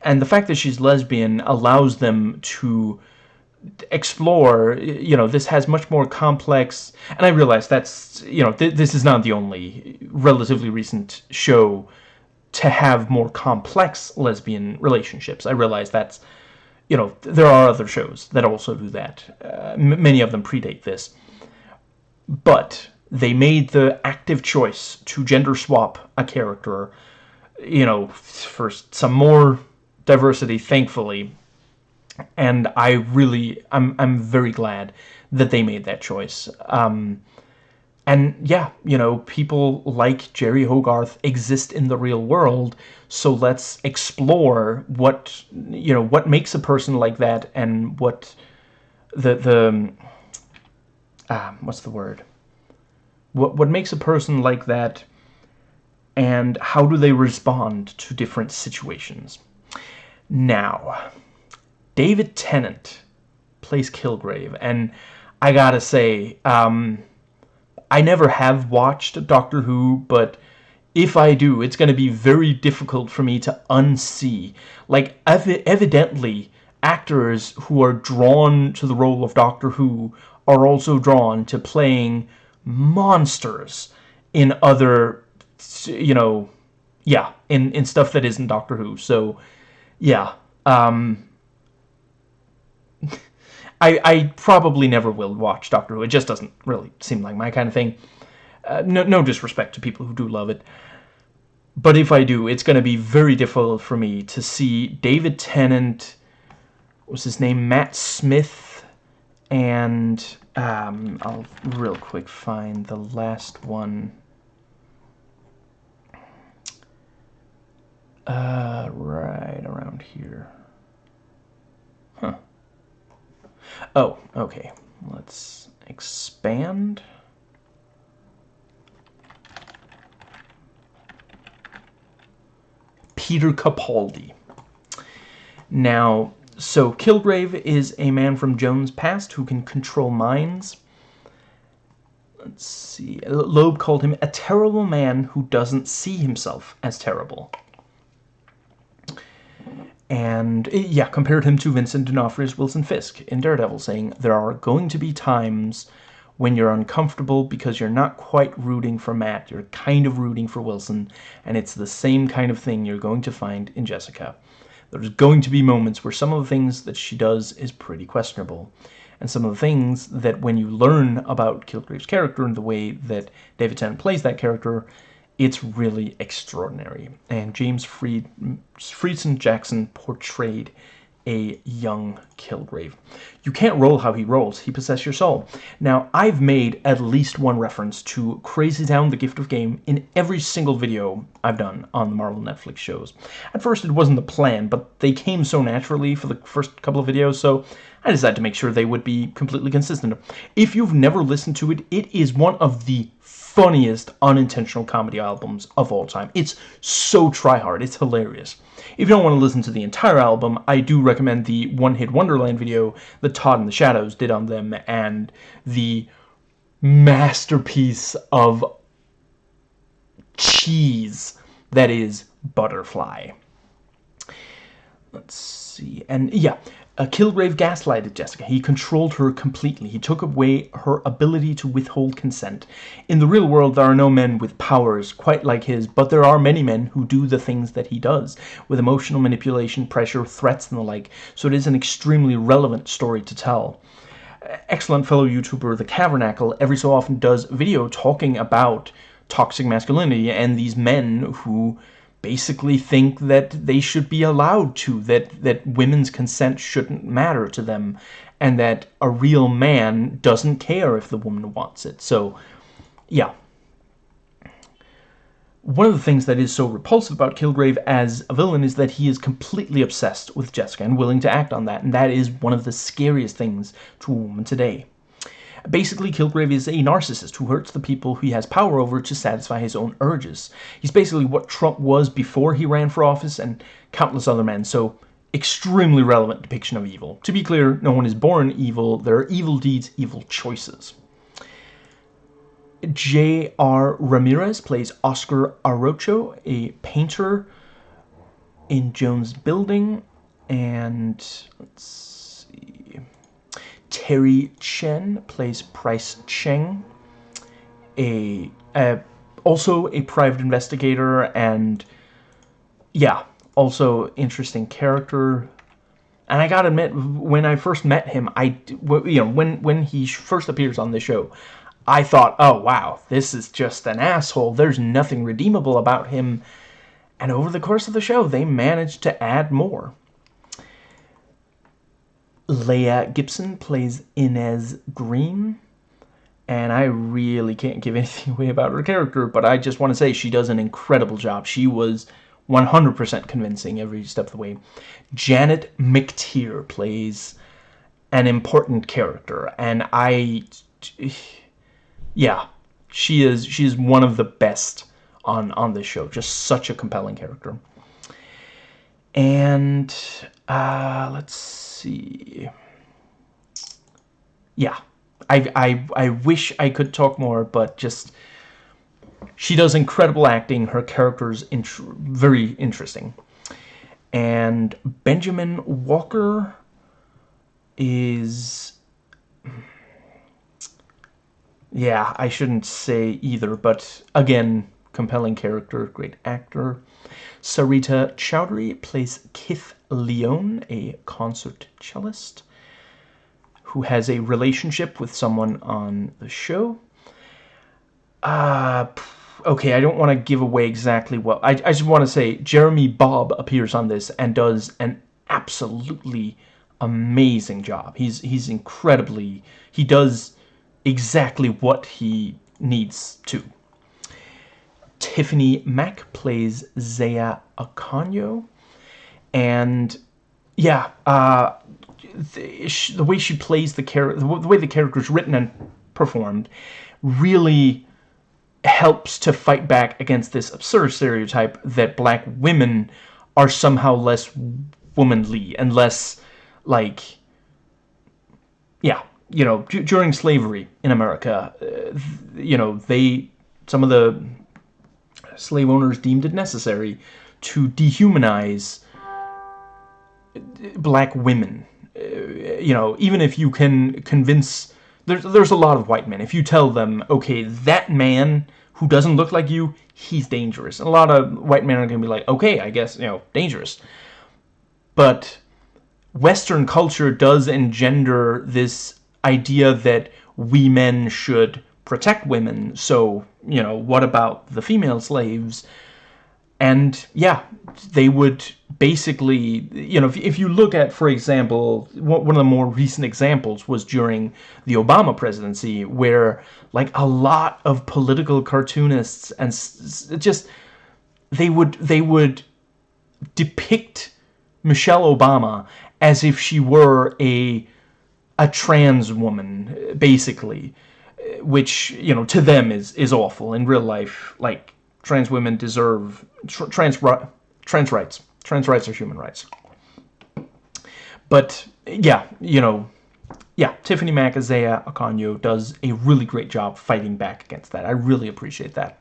And the fact that she's lesbian allows them to explore you know this has much more complex and I realize that's you know th this is not the only relatively recent show to have more complex lesbian relationships. I realize that's you know there are other shows that also do that. Uh, many of them predate this. But they made the active choice to gender swap a character you know for some more diversity thankfully and I really I'm I'm very glad that they made that choice. Um, and yeah, you know, people like Jeri Hogarth exist in the real world, so let's explore what you know what makes a person like that and what the the ah, what's the word? What what makes a person like that and how do they respond to different situations? Now, David Tennant plays Kilgrave, and I gotta say, um, I never have watched Doctor Who, but if I do, it's to be very difficult for me to unsee. Like, ev evidently, actors who are drawn to the role of Doctor Who are also drawn to playing monsters in other, you know, yeah, in, in stuff that isn't Doctor Who. So, yeah, um, [laughs] I, I probably never will watch Doctor Who. It just doesn't really seem like my kind of thing. Uh, no, no disrespect to people who do love it. But if I do, it's going to be very difficult for me to see David Tennant, was his name, Matt Smith, and um, I'll real quick find the last one. Uh, right around here. Huh. Oh, okay. Let's expand. Peter Capaldi. Now, so Kilgrave is a man from Jones' past who can control minds. Let's see. Loeb called him a terrible man who doesn't see himself as terrible and eh, yeah, compared him to Vincent D'Onofrio's Wilson Fisk in Daredevil, saying there are going to be times when you're uncomfortable because you're not quite rooting for Matt, you're kind of rooting for Wilson, and it's the same kind of thing you're going to find in Jessica. There's going to be moments where some of the things that she does is pretty questionable, and some of the things that when you learn about Kilgrave's character and the way that David Tennant plays that character, it's really extraordinary. And James Fried, Freedson Jackson portrayed a young Kilgrave. You can't roll how he rolls. He possesses your soul. Now, I've made at least one reference to Crazy Town, The Gift of Game in every single video I've done on the Marvel Netflix shows. At first, it wasn't the plan, but they came so naturally for the first couple of videos, so I decided to make sure they would be completely consistent. If you've never listened to it, it is one of the funniest unintentional comedy albums of all time. It's so try-hard. It's hilarious. If you don't want to listen to the entire album, I do recommend the One Hit Wonderland video that Todd in the Shadows did on them and the masterpiece of cheese that is Butterfly. Let's see. And yeah, uh, Kilgrave gaslighted Jessica. He controlled her completely. He took away her ability to withhold consent. In the real world, there are no men with powers quite like his, but there are many men who do the things that he does, with emotional manipulation, pressure, threats, and the like, so it is an extremely relevant story to tell. Excellent fellow YouTuber The Cavernacle every so often does video talking about toxic masculinity and these men who basically think that they should be allowed to, that, that women's consent shouldn't matter to them, and that a real man doesn't care if the woman wants it. So, yeah. One of the things that is so repulsive about Kilgrave as a villain is that he is completely obsessed with Jessica and willing to act on that, and that is one of the scariest things to a woman today. Basically, Kilgrave is a narcissist who hurts the people he has power over to satisfy his own urges. He's basically what Trump was before he ran for office and countless other men, so extremely relevant depiction of evil. To be clear, no one is born evil, there are evil deeds, evil choices. J.R. Ramirez plays Oscar Arocho, a painter in Jones building, and let's. Terry Chen plays Pryce Cheng, a, a also a private investigator and yeah, also interesting character. And I gotta admit, when I first met him, I you know when when he first appears on the show, I thought, oh wow, this is just an asshole. There's nothing redeemable about him. And over the course of the show, they managed to add more. Leah Gibson plays Inez Green. And I really can't give [laughs] anything away about her character, but I just want to say she does an incredible job. She was 100% convincing every step of the way. Janet McTeer plays an important character, and I, [sighs] yeah, she is she is one of the best on on this show. Just such a compelling character. And uh, let's see. Yeah, I I I wish I could talk more, but just she does incredible acting. Her character's int very interesting. And Benjamin Walker is... Yeah, I shouldn't say either, but again, compelling character, great actor. Sarita Choudhury plays Kith Lyonne, a concert cellist who has a relationship with someone on the show. Uh, okay, I don't want to give away exactly what... I, I just want to say Jeremy Bobb appears on this and does an absolutely amazing job. He's, he's incredibly... He does exactly what he needs to. Tiffany Mack plays Zaya Okonjo. And, yeah, uh, the, the way she plays the character... The way the character is written and performed really helps to fight back against this absurd stereotype that black women are somehow less womanly and less like yeah you know during slavery in America uh, you know they some of the slave owners deemed it necessary to dehumanize black women uh, you know even if you can convince there's, there's a lot of white men. If you tell them, okay, that man who doesn't look like you, he's dangerous. And a lot of white men are going to be like, okay, I guess, you know, dangerous. But Western culture does engender this idea that we men should protect women. So, you know, what about the female slaves? And yeah, they would basically, you know, if, if you look at, for example, one of the more recent examples was during the Obama presidency, where like a lot of political cartoonists and just they would they would depict Michelle Obama as if she were a a trans woman, basically, which you know to them is is awful in real life. Like trans women deserve tr trans trans rights. Trans rights are human rights. But yeah, you know, yeah, Tiffany Mack Isaiah Okonjo does a really great job fighting back against that. I really appreciate that.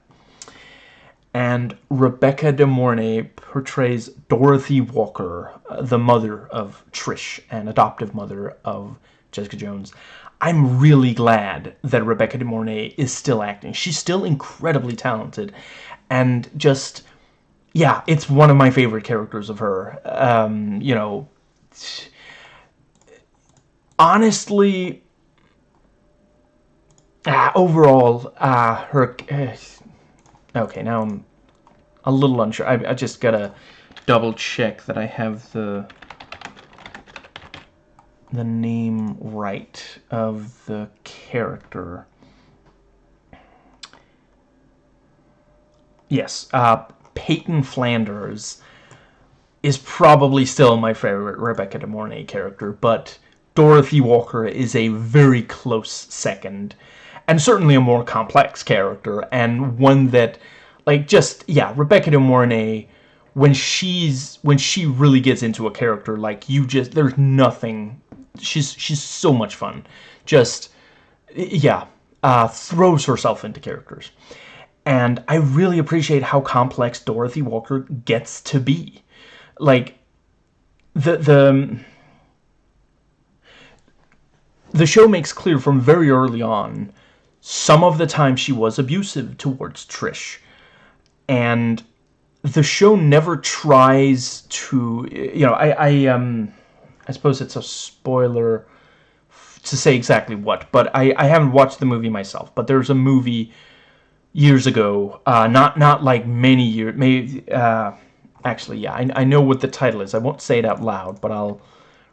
And Rebecca De Mornay portrays Dorothy Walker, uh, the mother of Trish and adoptive mother of Jessica Jones. I'm really glad that Rebecca De Mornay is still acting. She's still incredibly talented and just yeah it's one of my favorite characters of her. Um, you know honestly uh, overall uh, her uh, okay now I'm a little unsure. I, I just gotta double check that I have the the name right of the character Yes, uh, Peyton Flanders is probably still my favorite Rebecca De Mornay character, but Dorothy Walker is a very close second, and certainly a more complex character, and one that, like, just, yeah, Rebecca De Mornay, when she's, when she really gets into a character, like, you just, there's nothing, she's, she's so much fun, just, yeah, uh, throws herself into characters. And I really appreciate how complex Dorothy Walker gets to be. Like, the, the, the show makes clear from very early on some of the time she was abusive towards Trish. And the show never tries to, you know, I, I, um, I suppose it's a spoiler to say exactly what, but I, I haven't watched the movie myself, but there's a movie years ago, uh, not, not like many years, maybe, uh, actually, yeah, I, I know what the title is. I won't say it out loud, but I'll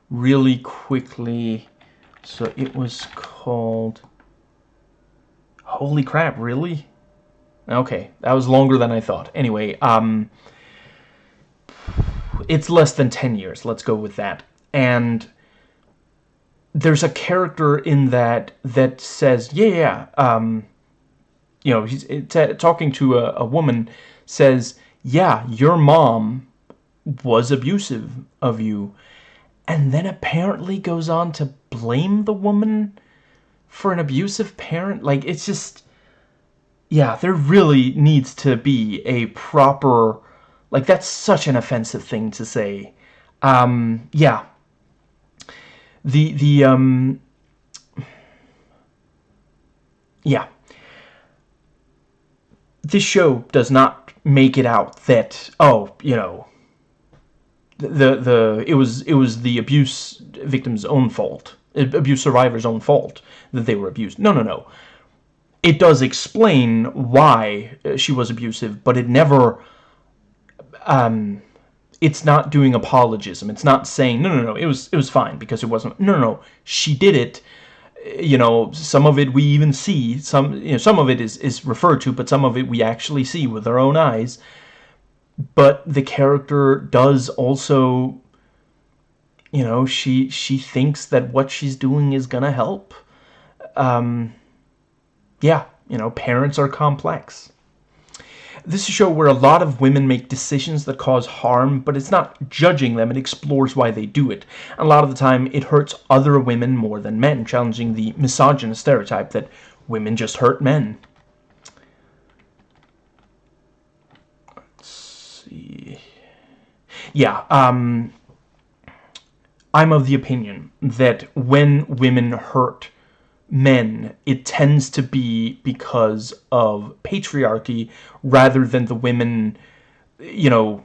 really quickly, so it was called, holy crap, really? Okay, that was longer than I thought. Anyway, um, it's less than 10 years, let's go with that. And there's a character in that that says, yeah, yeah, um, you know, he's talking to a, a woman, says, yeah, your mom was abusive of you. And then apparently goes on to blame the woman for an abusive parent. Like, it's just, yeah, there really needs to be a proper, like, that's such an offensive thing to say. Um, yeah. The, the, um, yeah. This show does not make it out that, oh, you know, the, the, it was, it was the abuse victim's own fault, abuse survivor's own fault that they were abused. No, no, no it does explain why she was abusive, but it never, um, it's not doing apologism. It's not saying, no, no, no, it was, it was fine because it wasn't, no, no, no, she did it. You know, some of it we even see, some, you know, some of it is, is referred to, but some of it we actually see with our own eyes. But the character does also, you know, she, she thinks that what she's doing is gonna help. Um, yeah, you know, parents are complex. This is a show where a lot of women make decisions that cause harm, but it's not judging them, it explores why they do it. And a lot of the time, it hurts other women more than men, challenging the misogynist stereotype that women just hurt men. Let's see... Yeah, um... I'm of the opinion that when women hurt men, it tends to be because of patriarchy rather than the women, you know,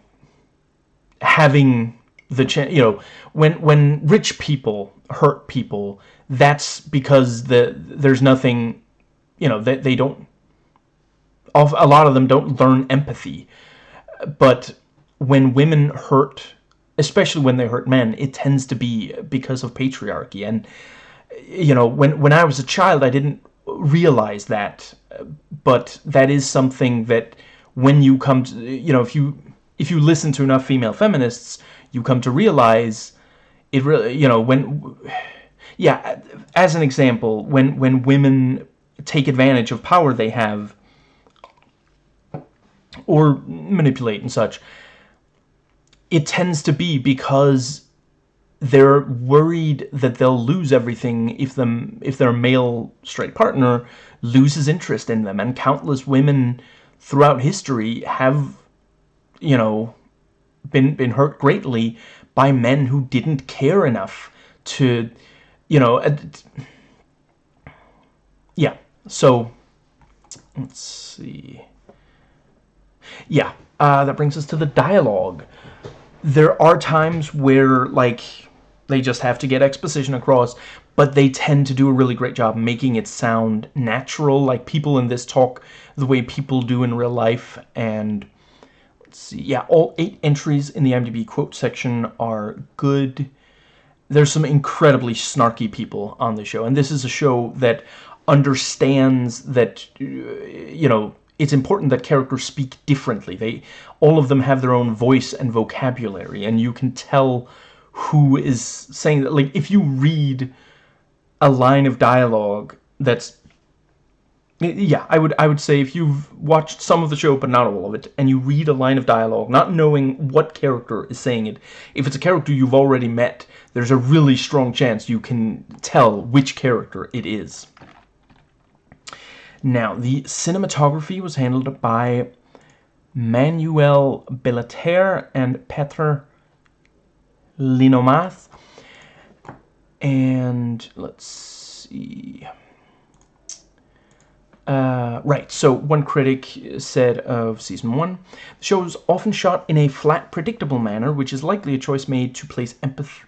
having the chance, you know, when, when rich people hurt people, that's because the, there's nothing, you know, that they, they don't, of a lot of them don't learn empathy. But when women hurt, especially when they hurt men, it tends to be because of patriarchy. And you know, when, when I was a child, I didn't realize that, but that is something that when you come to, you know, if you, if you listen to enough female feminists, you come to realize it really, you know, when, yeah, as an example, when, when women take advantage of power they have, or manipulate and such, it tends to be because they're worried that they'll lose everything if them if their male straight partner loses interest in them. And countless women throughout history have you know been been hurt greatly by men who didn't care enough to you know uh, yeah. So let's see. Yeah uh, that brings us to the dialogue. There are times where like they just have to get exposition across, but they tend to do a really great job making it sound natural, like people in this talk the way people do in real life, and let's see, yeah, all eight entries in the IMDb quote section are good. There's some incredibly snarky people on the show, and this is a show that understands that, you know, it's important that characters speak differently. They, all of them have their own voice and vocabulary, and you can tell who is saying that like if you read a line of dialogue that's yeah i would i would say if you've watched some of the show but not all of it and you read a line of dialogue not knowing what character is saying it if it's a character you've already met there's a really strong chance you can tell which character it is. Now the cinematography was handled by Manuel Billeter and Petr Hlinomaz. And let's see. Uh, right, so one critic said of season one, the show is often shot in a flat, predictable manner, which is likely a choice made to place emphasis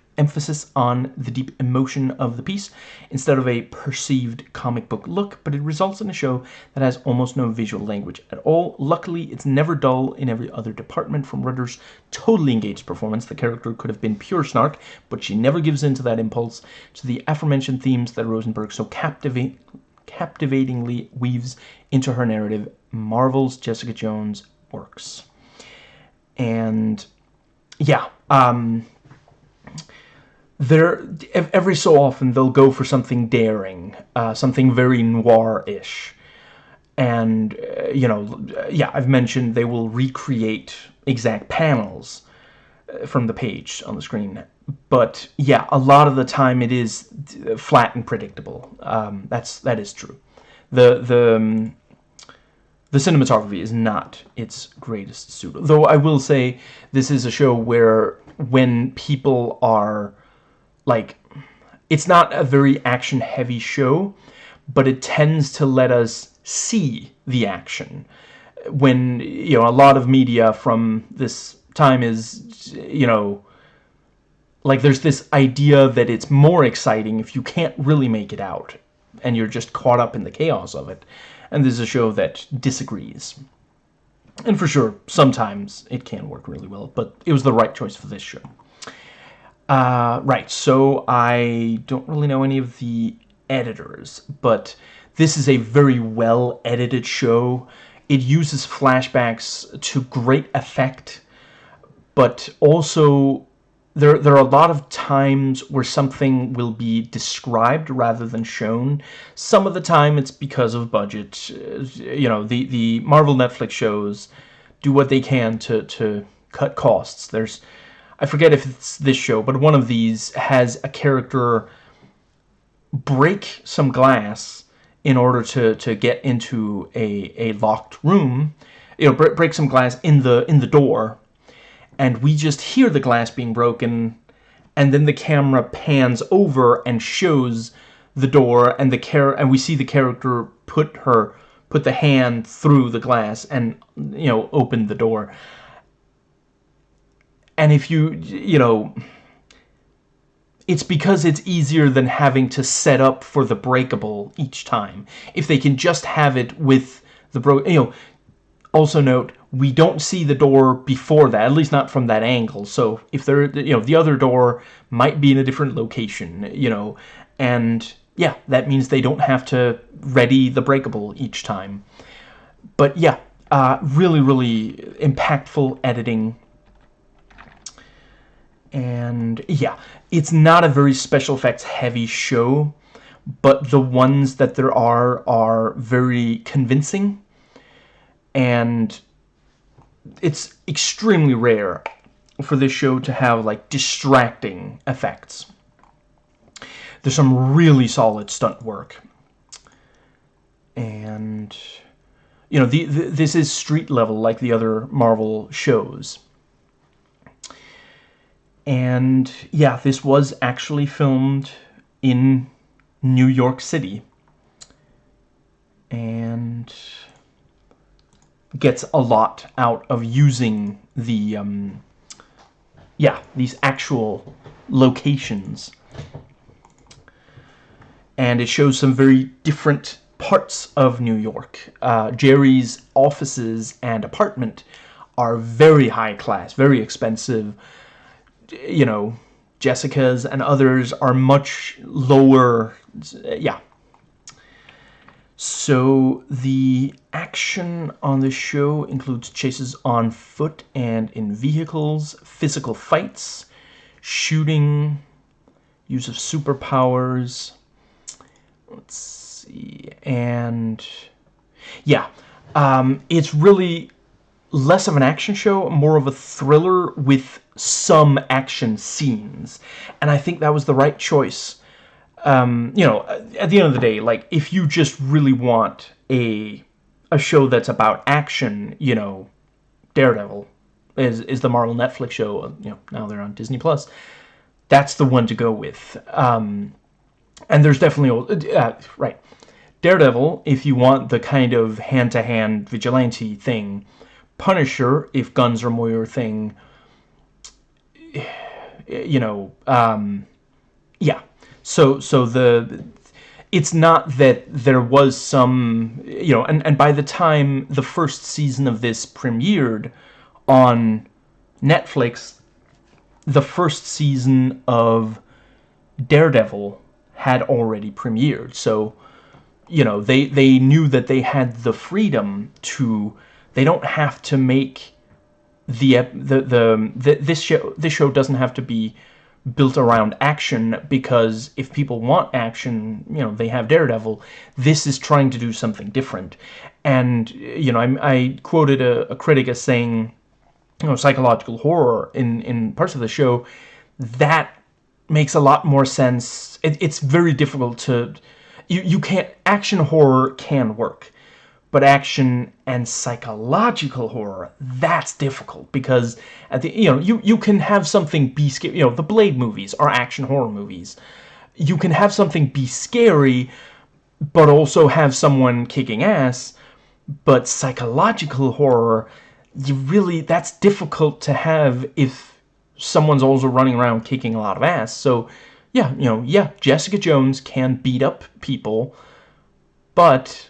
on the deep emotion of the piece instead of a perceived comic book look, but it results in a show that has almost no visual language at all. Luckily, it's never dull in every other department. From Ritter's totally engaged performance, the character could have been pure snark, but she never gives in to that impulse, to the aforementioned themes that Rosenberg so captivate captivatingly weaves into her narrative Marvel's Jessica Jones works. And yeah, um, there every so often they'll go for something daring, uh, something very noir-ish. And, uh, you know, yeah, I've mentioned they will recreate exact panels uh, from the page on the screen but yeah, a lot of the time it is flat and predictable. Um, that's that is true. The the um, the cinematography is not its greatest suit. Though I will say this is a show where when people are like, it's not a very action heavy show, but it tends to let us see the action. When you know a lot of media from this time is you know like there's this idea that it's more exciting if you can't really make it out and you're just caught up in the chaos of it. And this is a show that disagrees. And for sure sometimes it can work really well but it was the right choice for this show uh, right so I don't really know any of the editors but this is a very well edited show it uses flashbacks to great effect but also there, there are a lot of times where something will be described rather than shown. Some of the time it's because of budget. You know, the, the Marvel Netflix shows do what they can to, to cut costs. There's, I forget if it's this show, but one of these has a character break some glass in order to, to get into a, a locked room. You know, break some glass in the in the door and we just hear the glass being broken and then the camera pans over and shows the door and the char and we see the character put her put the hand through the glass and you know open the door and if you you know it's because it's easier than having to set up for the breakable each time if they can just have it with the bro you know also note, we don't see the door before that, at least not from that angle. So if there, you know, the other door might be in a different location, you know, and yeah, that means they don't have to ready the breakable each time. But yeah, uh, really, really impactful editing. And yeah, it's not a very special effects heavy show, but the ones that there are are very convincing and it's extremely rare for this show to have like distracting effects. There's some really solid stunt work. And you know, the, the, this is street level like the other Marvel shows. And yeah, this was actually filmed in New York City. And gets a lot out of using the, um, yeah, these actual locations. And it shows some very different parts of New York. Uh, Jeri's offices and apartment are very high class, very expensive. You know, Jessica's and others are much lower. Yeah, so the action on this show includes chases on foot and in vehicles, physical fights, shooting, use of superpowers, let's see, and yeah, um, it's really less of an action show, more of a thriller with some action scenes, and I think that was the right choice um, you know, at the end of the day, like, if you just really want a a show that's about action, you know, Daredevil is is the Marvel Netflix show. You know, now they're on Disney Plus. That's the one to go with. Um, and there's definitely uh, right Daredevil if you want the kind of hand-to-hand -hand vigilante thing Punisher if guns are more your thing you know um, yeah so so the it's not that there was some you know and and by the time the first season of this premiered on Netflix the first season of Daredevil had already premiered. So, you know, they, they knew that they had the freedom to, they don't have to make the, the, the, um, the this show, this show doesn't have to be built around action because if people want action, you know, they have Daredevil. This is trying to do something different. And, you know, I, I quoted a, a critic as saying, you know, psychological horror in, in parts of the show, that makes a lot more sense. It, it's very difficult to... You, you can't... Action horror can work. But action and psychological horror, that's difficult because at the you know you you can have something be scary. You know the Blade movies are action horror movies. You can have something be scary, but also have someone kicking ass. But psychological horror, you really that's difficult to have if someone's also running around kicking a lot of ass. So, yeah, you know, yeah, Jessica Jones can beat up people, but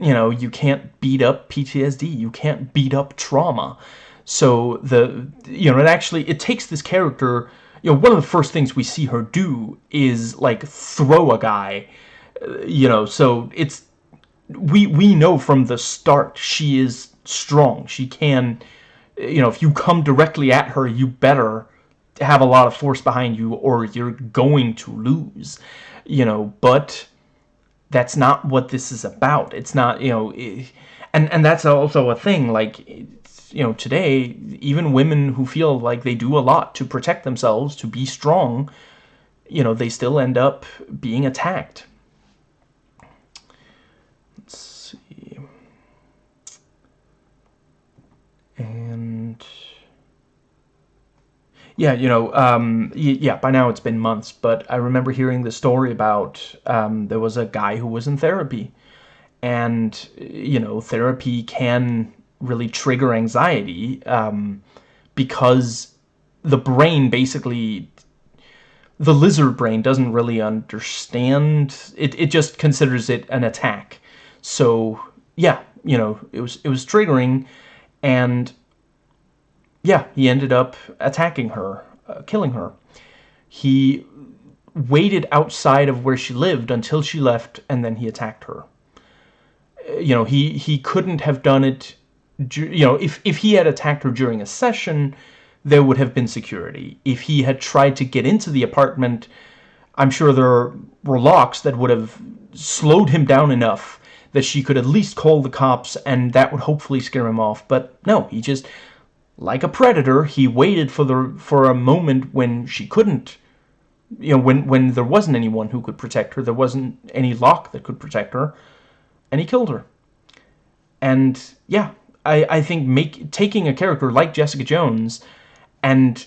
you know, you can't beat up PTSD. You can't beat up trauma. So the you know, it actually it takes this character, you know, one of the first things we see her do is like throw a guy, uh, you know, so it's we we know from the start she is strong. She can, you know, if you come directly at her, you better have a lot of force behind you or you're going to lose, you know, but that's not what this is about. It's not, you know, and, and that's also a thing, like, you know, today, even women who feel like they do a lot to protect themselves, to be strong, you know, they still end up being attacked. Let's see, and yeah, you know, um, yeah, by now it's been months, but I remember hearing the story about um, there was a guy who was in therapy, and, you know, therapy can really trigger anxiety um, because the brain basically, the lizard brain doesn't really understand, it, it just considers it an attack. So, yeah, you know, it was, it was triggering, and yeah, he ended up attacking her, uh, killing her. He waited outside of where she lived until she left, and then he attacked her. Uh, you know, he, he couldn't have done it, you know, if, if he had attacked her during a session, there would have been security. If he had tried to get into the apartment, I'm sure there were locks that would have slowed him down enough that she could at least call the cops and that would hopefully scare him off. But no, he just, like a predator, he waited for the for a moment when she couldn't, you know, when, when there wasn't anyone who could protect her, there wasn't any lock that could protect her, and he killed her. And yeah, I, I think make taking a character like Jessica Jones and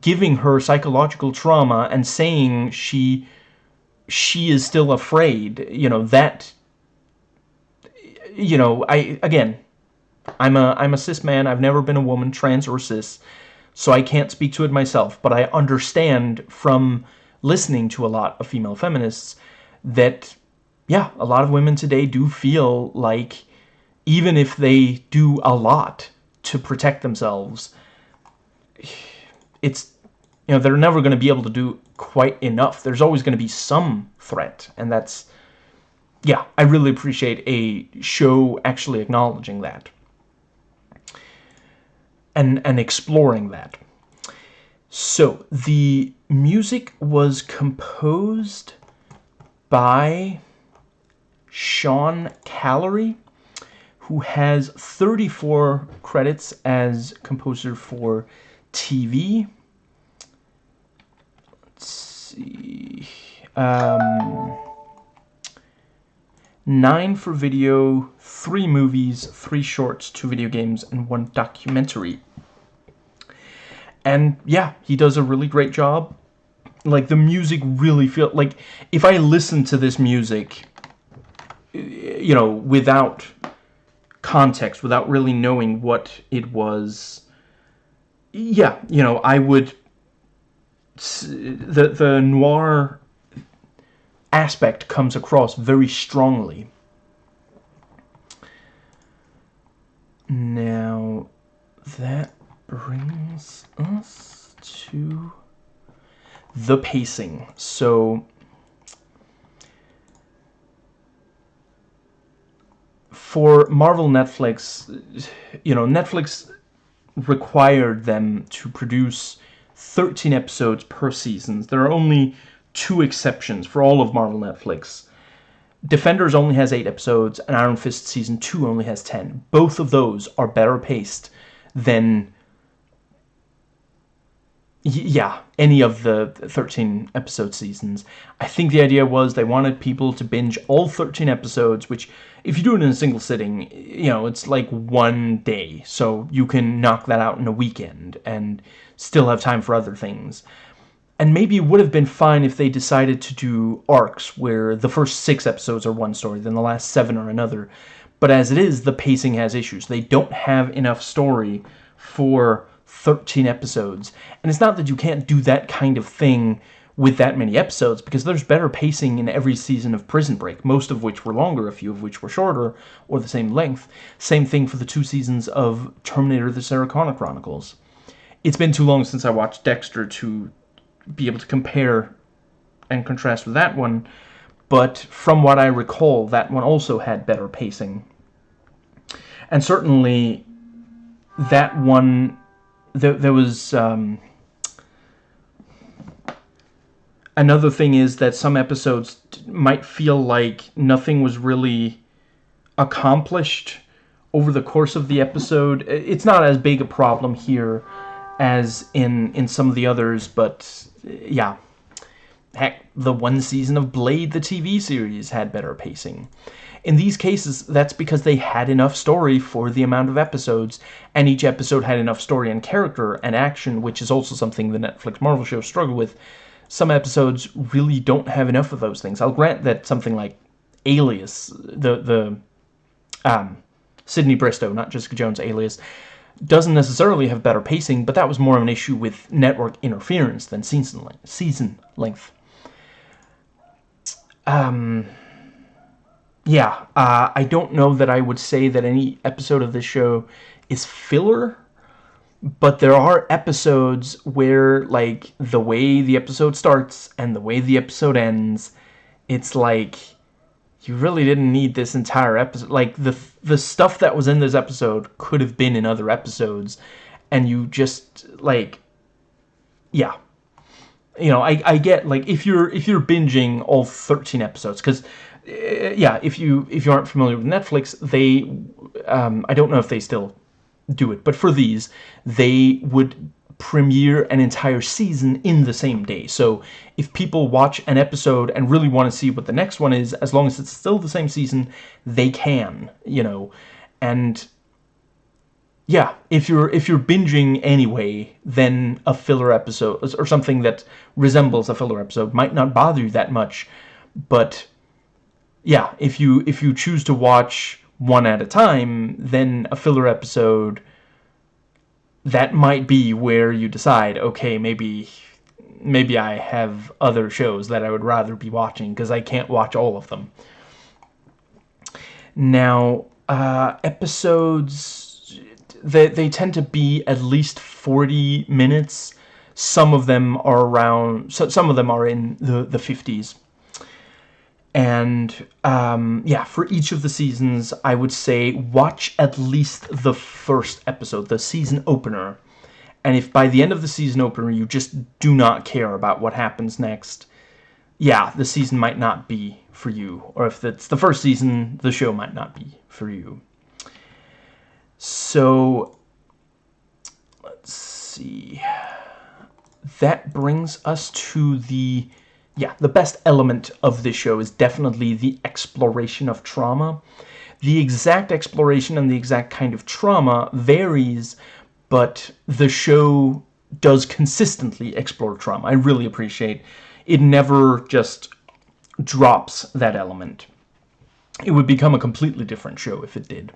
giving her psychological trauma and saying she she is still afraid, you know, that you know, I again, I'm a I'm a cis man. I've never been a woman, trans or cis, so I can't speak to it myself. But I understand from listening to a lot of female feminists that yeah, a lot of women today do feel like even if they do a lot to protect themselves, it's you know they're never going to be able to do quite enough. There's always going to be some threat, and that's yeah, I really appreciate a show actually acknowledging that. And, and exploring that. So, the music was composed by Sean Callery, who has 34 credits as composer for TV. Let's see. Um, nine for video, three movies, three shorts, two video games, and one documentary. And yeah, he does a really great job. like the music really feel like if I listen to this music you know without context without really knowing what it was yeah you know I would the the noir aspect comes across very strongly now that brings us to the pacing. So for Marvel Netflix, you know, Netflix required them to produce 13 episodes per season. There are only two exceptions for all of Marvel Netflix. Defenders only has 8 episodes, and Iron Fist Season 2 only has 10. Both of those are better paced than yeah, any of the 13 episode seasons. I think the idea was they wanted people to binge all 13 episodes, which if you do it in a single sitting, you know, it's like one day. So you can knock that out in a weekend and still have time for other things. And maybe it would have been fine if they decided to do arcs where the first six episodes are one story, then the last seven are another. But as it is, the pacing has issues. They don't have enough story for 13 episodes. And it's not that you can't do that kind of thing with that many episodes, because there's better pacing in every season of Prison Break, most of which were longer, a few of which were shorter, or the same length. Same thing for the two seasons of Terminator The Sarah Connor Chronicles. It's been too long since I watched Dexter to be able to compare and contrast with that one, but from what I recall, that one also had better pacing. And certainly, that one there, there was um, another thing is that some episodes might feel like nothing was really accomplished over the course of the episode. It's not as big a problem here as in in some of the others, but yeah. Heck, the one season of Blade, the TV series, had better pacing. In these cases, that's because they had enough story for the amount of episodes, and each episode had enough story and character and action, which is also something the Netflix Marvel shows struggle with. Some episodes really don't have enough of those things. I'll grant that something like Alias, the the um, Sydney Bristow, not Jessica Jones, Alias, doesn't necessarily have better pacing, but that was more of an issue with network interference than season length. Season length. Um, yeah, uh, I don't know that I would say that any episode of this show is filler, but there are episodes where, like, the way the episode starts and the way the episode ends, it's like, you really didn't need this entire episode. Like, the, the stuff that was in this episode could have been in other episodes, and you just, like, yeah. You know, I, I get, like, if you're, if you're binging all 13 episodes, because uh, yeah, if you if you aren't familiar with Netflix, they um, I don't know if they still do it, but for these, they would premiere an entire season in the same day. So if people watch an episode and really want to see what the next one is, as long as it's still the same season, they can, you know. And yeah, if you're if you're binging anyway, then a filler episode or something that resembles a filler episode might not bother you that much, but yeah, if you if you choose to watch one at a time, then a filler episode that might be where you decide, okay, maybe maybe I have other shows that I would rather be watching because I can't watch all of them. Now, uh, episodes they they tend to be at least 40 minutes. Some of them are around so some of them are in the the 50s. And um, yeah, for each of the seasons, I would say watch at least the first episode, the season opener. And if by the end of the season opener you just do not care about what happens next, yeah, the season might not be for you. Or if it's the first season, the show might not be for you. So, let's see. That brings us to the yeah, the best element of this show is definitely the exploration of trauma. The exact exploration and the exact kind of trauma varies, but the show does consistently explore trauma. I really appreciate it never just drops that element. It would become a completely different show if it did.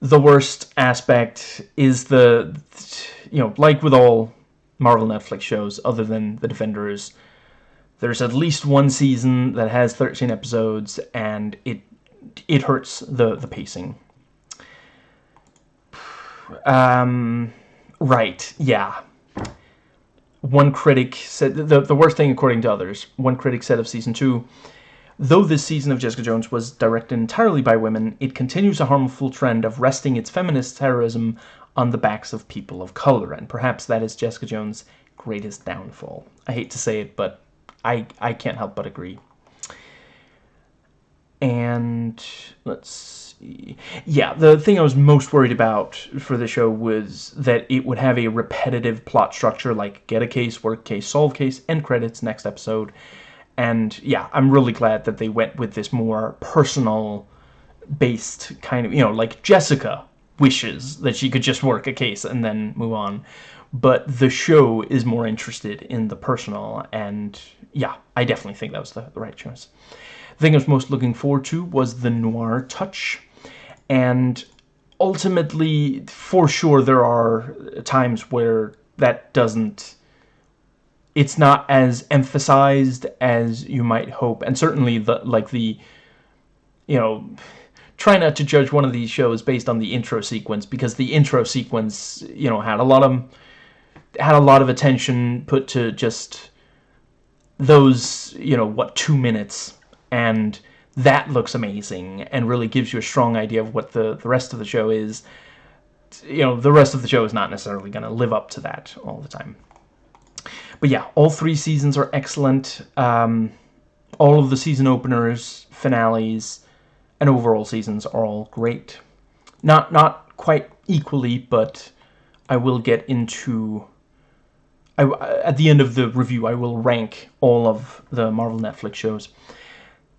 The worst aspect is the, you know, like with all Marvel Netflix shows, other than The Defenders, there's at least one season that has 13 episodes, and it it hurts the the pacing. Um, right, yeah. One critic said the the worst thing according to others. One critic said of season two, though this season of Jessica Jones was directed entirely by women, it continues a harmful trend of resting its feminist terrorism on the backs of people of color, and perhaps that is Jessica Jones' greatest downfall. I hate to say it, but I, I can't help but agree. And let's see. Yeah, the thing I was most worried about for the show was that it would have a repetitive plot structure like get a case, work case, solve case, end credits, next episode. And yeah, I'm really glad that they went with this more personal based kind of, you know, like Jessica wishes that she could just work a case and then move on. But the show is more interested in the personal, and yeah, I definitely think that was the, the right choice. The thing I was most looking forward to was the noir touch, and ultimately, for sure, there are times where that doesn't it's not as emphasized as you might hope and certainly the like the you know try not to judge one of these shows based on the intro sequence because the intro sequence, you know, had a lot of had a lot of attention put to just those, you know, what two minutes and that looks amazing and really gives you a strong idea of what the the rest of the show is. You know, the rest of the show is not necessarily going to live up to that all the time. But yeah, all three seasons are excellent. Um, all of the season openers, finales, and overall seasons are all great. Not not quite equally, but I will get into. I, at the end of the review, I will rank all of the Marvel Netflix shows.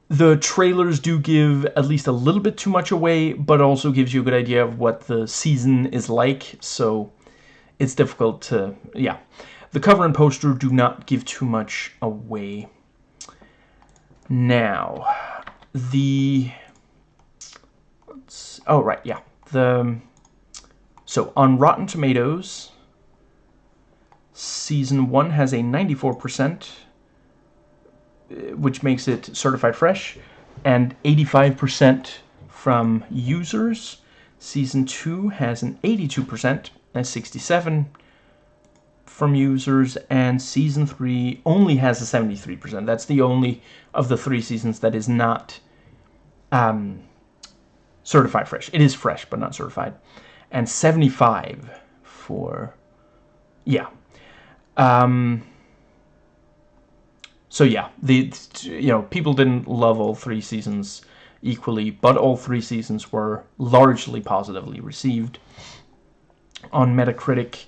The trailers do give at least a little bit too much away, but also gives you a good idea of what the season is like, so it's difficult to... yeah. The cover and poster do not give too much away. Now, the oh right, yeah. The so on Rotten Tomatoes, season one has a 94%, uh, which makes it certified fresh, and 85% from users. Season two has an 82% and 67 from users, and season three only has a 73%. That's the only of the three seasons that is not um, certified fresh. It is fresh, but not certified. And 75 for, yeah. Um, so yeah, the you know people didn't love all three seasons equally, but all three seasons were largely positively received. On Metacritic,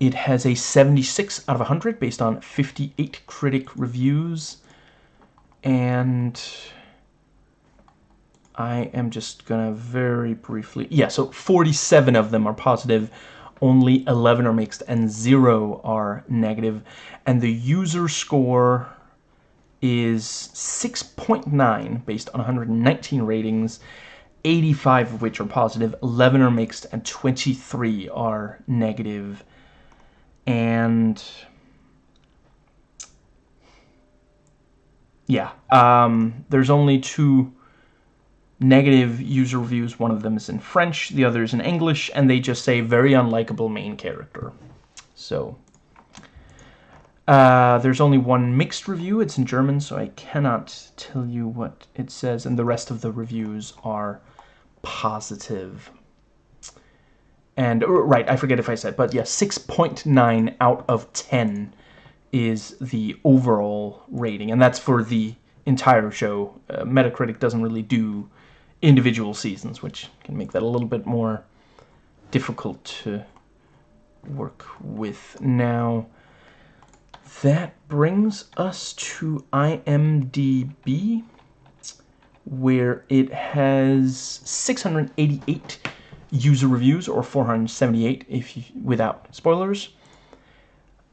it has a 76 out of 100 based on 58 critic reviews, and I am just gonna very briefly, yeah, so 47 of them are positive, only 11 are mixed, and 0 are negative. And the user score is 6.9 based on 119 ratings, 85 of which are positive, 11 are mixed, and 23 are negative. And yeah, um, there's only two negative user reviews. One of them is in French, the other is in English, and they just say very unlikable main character. So, uh, there's only one mixed review. It's in German, so I cannot tell you what it says, and the rest of the reviews are positive. And, uh, right, I forget if I said, but yeah, 6.9 out of 10 is the overall rating, and that's for the entire show. Uh, Metacritic doesn't really do individual seasons, which can make that a little bit more difficult to work with. Now, that brings us to IMDb, where it has 688 user reviews, or 478 if you, without spoilers.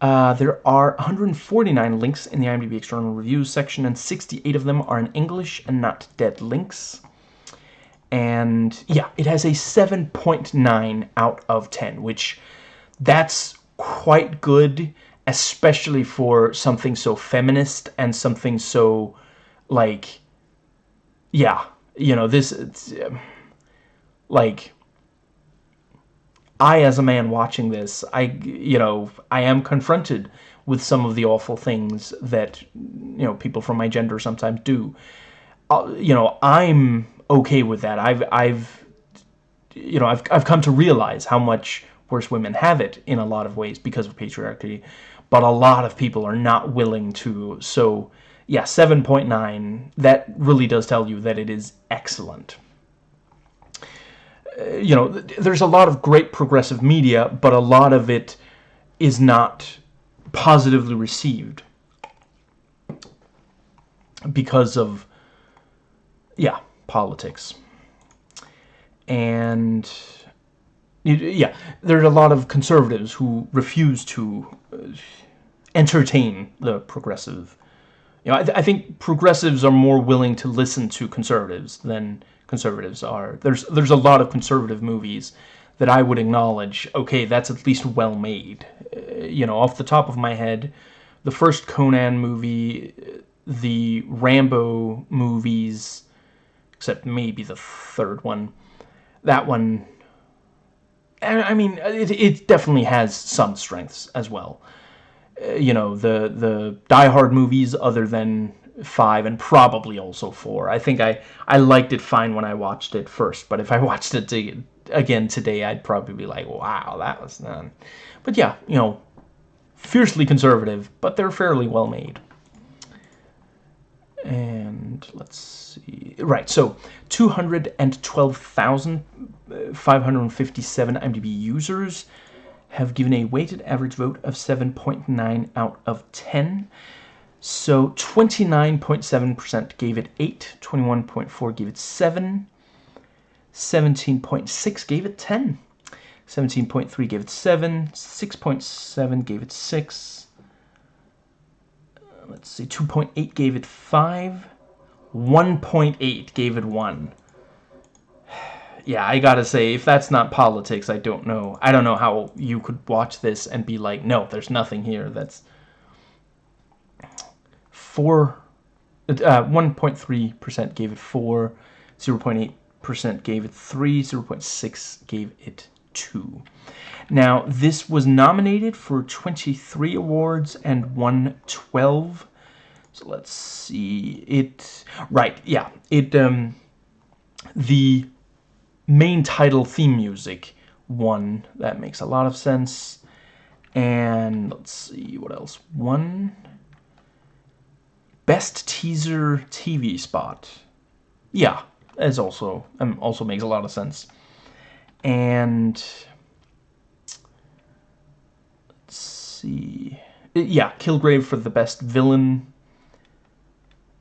Uh, there are 149 links in the IMDb external reviews section, and 68 of them are in English and not dead links. And yeah, it has a 7.9 out of 10, which that's quite good, especially for something so feminist and something so, like, yeah, you know, this, um, like, I, as a man watching this, I, you know, I am confronted with some of the awful things that, you know, people from my gender sometimes do. Uh, you know, I'm okay with that. I've, I've, you know, I've, I've come to realize how much worse women have it in a lot of ways because of patriarchy, but a lot of people are not willing to. So, yeah, 7.9, that really does tell you that it is excellent you know, there's a lot of great progressive media, but a lot of it is not positively received because of, yeah, politics. And, yeah, there's a lot of conservatives who refuse to uh, entertain the progressive. You know, I, th I think progressives are more willing to listen to conservatives than conservatives are. There's there's a lot of conservative movies that I would acknowledge, okay, that's at least well made. Uh, you know, off the top of my head, the first Conan movie, the Rambo movies, except maybe the third one, that one, I mean, it, it definitely has some strengths as well. Uh, you know, the, the Die Hard movies, other than five and probably also four. I think I, I liked it fine when I watched it first, but if I [laughs] watched it to, again today, I'd probably be like, wow, that was none. But yeah, you know, fiercely conservative, but they're fairly well made. And let's see. Right, so 212,557 IMDb users have given a weighted average vote of 7.9 out of 10. So 29.7% gave it 8, 21.4 gave it 7, 17.6 gave it 10, 17.3 gave it 7, 6.7 gave it 6, uh, let's see, 2.8 gave it 5, 1.8 gave it 1. [sighs] Yeah, I gotta say, if that's not politics, I don't know. I don't know how you could watch this and be like, no, there's nothing here that's 4, 1.3% uh, gave it 4, 0.8% gave it 3, 0.6 gave it 2. Now, this was nominated for 23 awards and won 12. So let's see. It, right, yeah. It, um, the main title theme music won. That makes a lot of sense. And let's see what else. One, Best teaser TV spot. Yeah, as also um, also makes a lot of sense. And let's see. Yeah, Kilgrave for the best villain.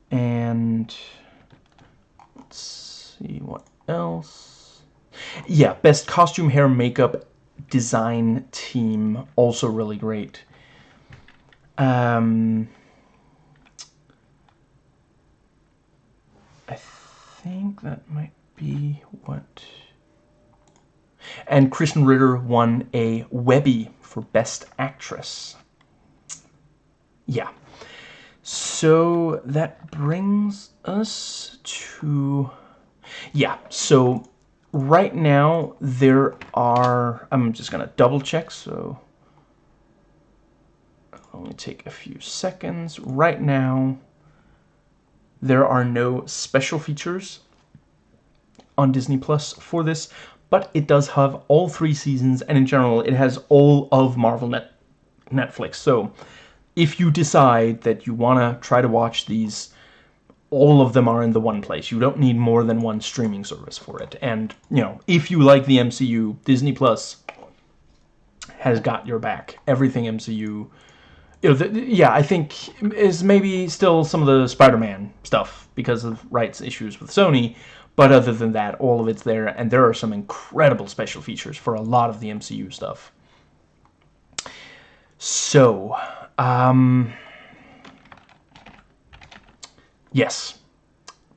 And let's see what else. Yeah, best costume, hair, makeup, design team. Also really great. Um, think that might be what... And Krysten Ritter won a Webby for Best Actress. Yeah. So that brings us to... Yeah, so right now there are... I'm just going to double check, so... Only take a few seconds. Right now, there are no special features on Disney Plus for this, but it does have all three seasons, and in general, it has all of Marvel Net Netflix. So, if you decide that you want to try to watch these, all of them are in the one place. You don't need more than one streaming service for it. And, you know, if you like the MCU, Disney Plus has got your back. Everything MCU you know, the, yeah, I think is maybe still some of the Spider-Man stuff because of rights issues with Sony. But other than that, all of it's there, and there are some incredible special features for a lot of the MCU stuff. So, um, yes,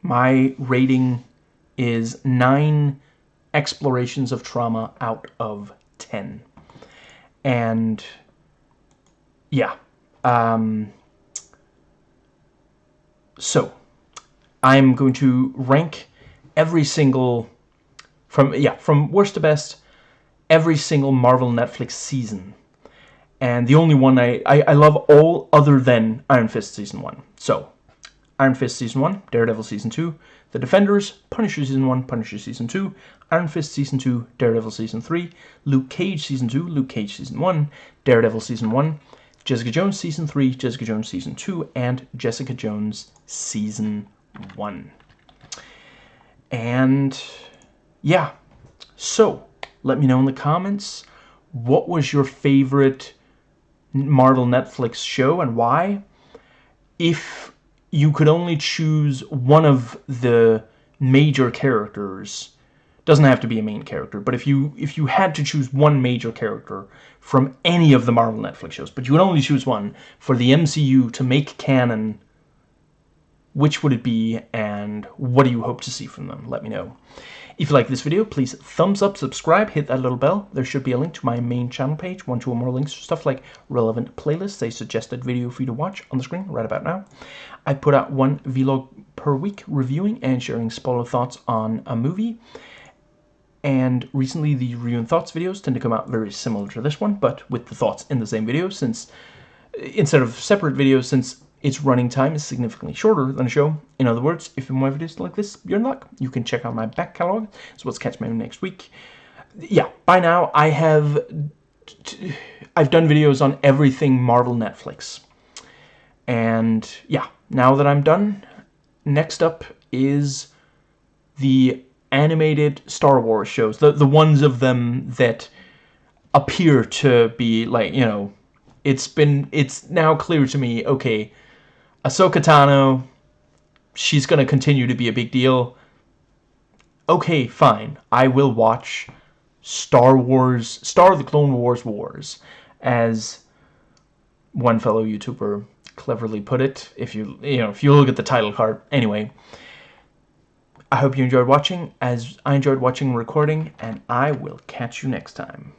my rating is 9 explorations of trauma out of 10. And, yeah, um, so, I'm going to rank every single, from, yeah, from worst to best, every single Marvel Netflix season. And the only one I, I, I love all other than Iron Fist Season 1. So, Iron Fist Season 1, Daredevil Season 2, The Defenders, Punisher Season 1, Punisher Season 2, Iron Fist Season 2, Daredevil Season 3, Luke Cage Season 2, Luke Cage Season 1, Daredevil Season 1, Jessica Jones Season 3, Jessica Jones Season 2, and Jessica Jones Season 1. And, yeah. So, let me know in the comments, what was your favorite Marvel Netflix show and why? If you could only choose one of the major characters doesn't have to be a main character but if you if you had to choose one major character from any of the Marvel Netflix shows but you would only choose one for the MCU to make canon which would it be and what do you hope to see from them let me know if you like this video, please thumbs up, subscribe, hit that little bell. There should be a link to my main channel page, one, two, or more links, stuff like relevant playlists, a suggested video for you to watch on the screen right about now. I put out one vlog per week reviewing and sharing spoiler thoughts on a movie. And recently the review thoughts videos tend to come out very similar to this one, but with the thoughts in the same video since instead of separate videos since its running time is significantly shorter than a show. In other words, if you want videos like this, you're in luck. You can check out my back catalog. So let's catch me next week. Yeah, by now I have I've done videos on everything Marvel Netflix. And yeah, now that I'm done, next up is the animated Star Wars shows. The the ones of them that appear to be like, you know, it's been it's now clear to me, okay, Ahsoka Tano, she's to continue to be a big deal. Okay, fine. I will watch Star Wars, Star of the Clone Wars Wars, as one fellow YouTuber cleverly put it. If you, you know, if you look at the title card. Anyway, I hope you enjoyed watching, as I enjoyed watching and recording, and I will catch you next time.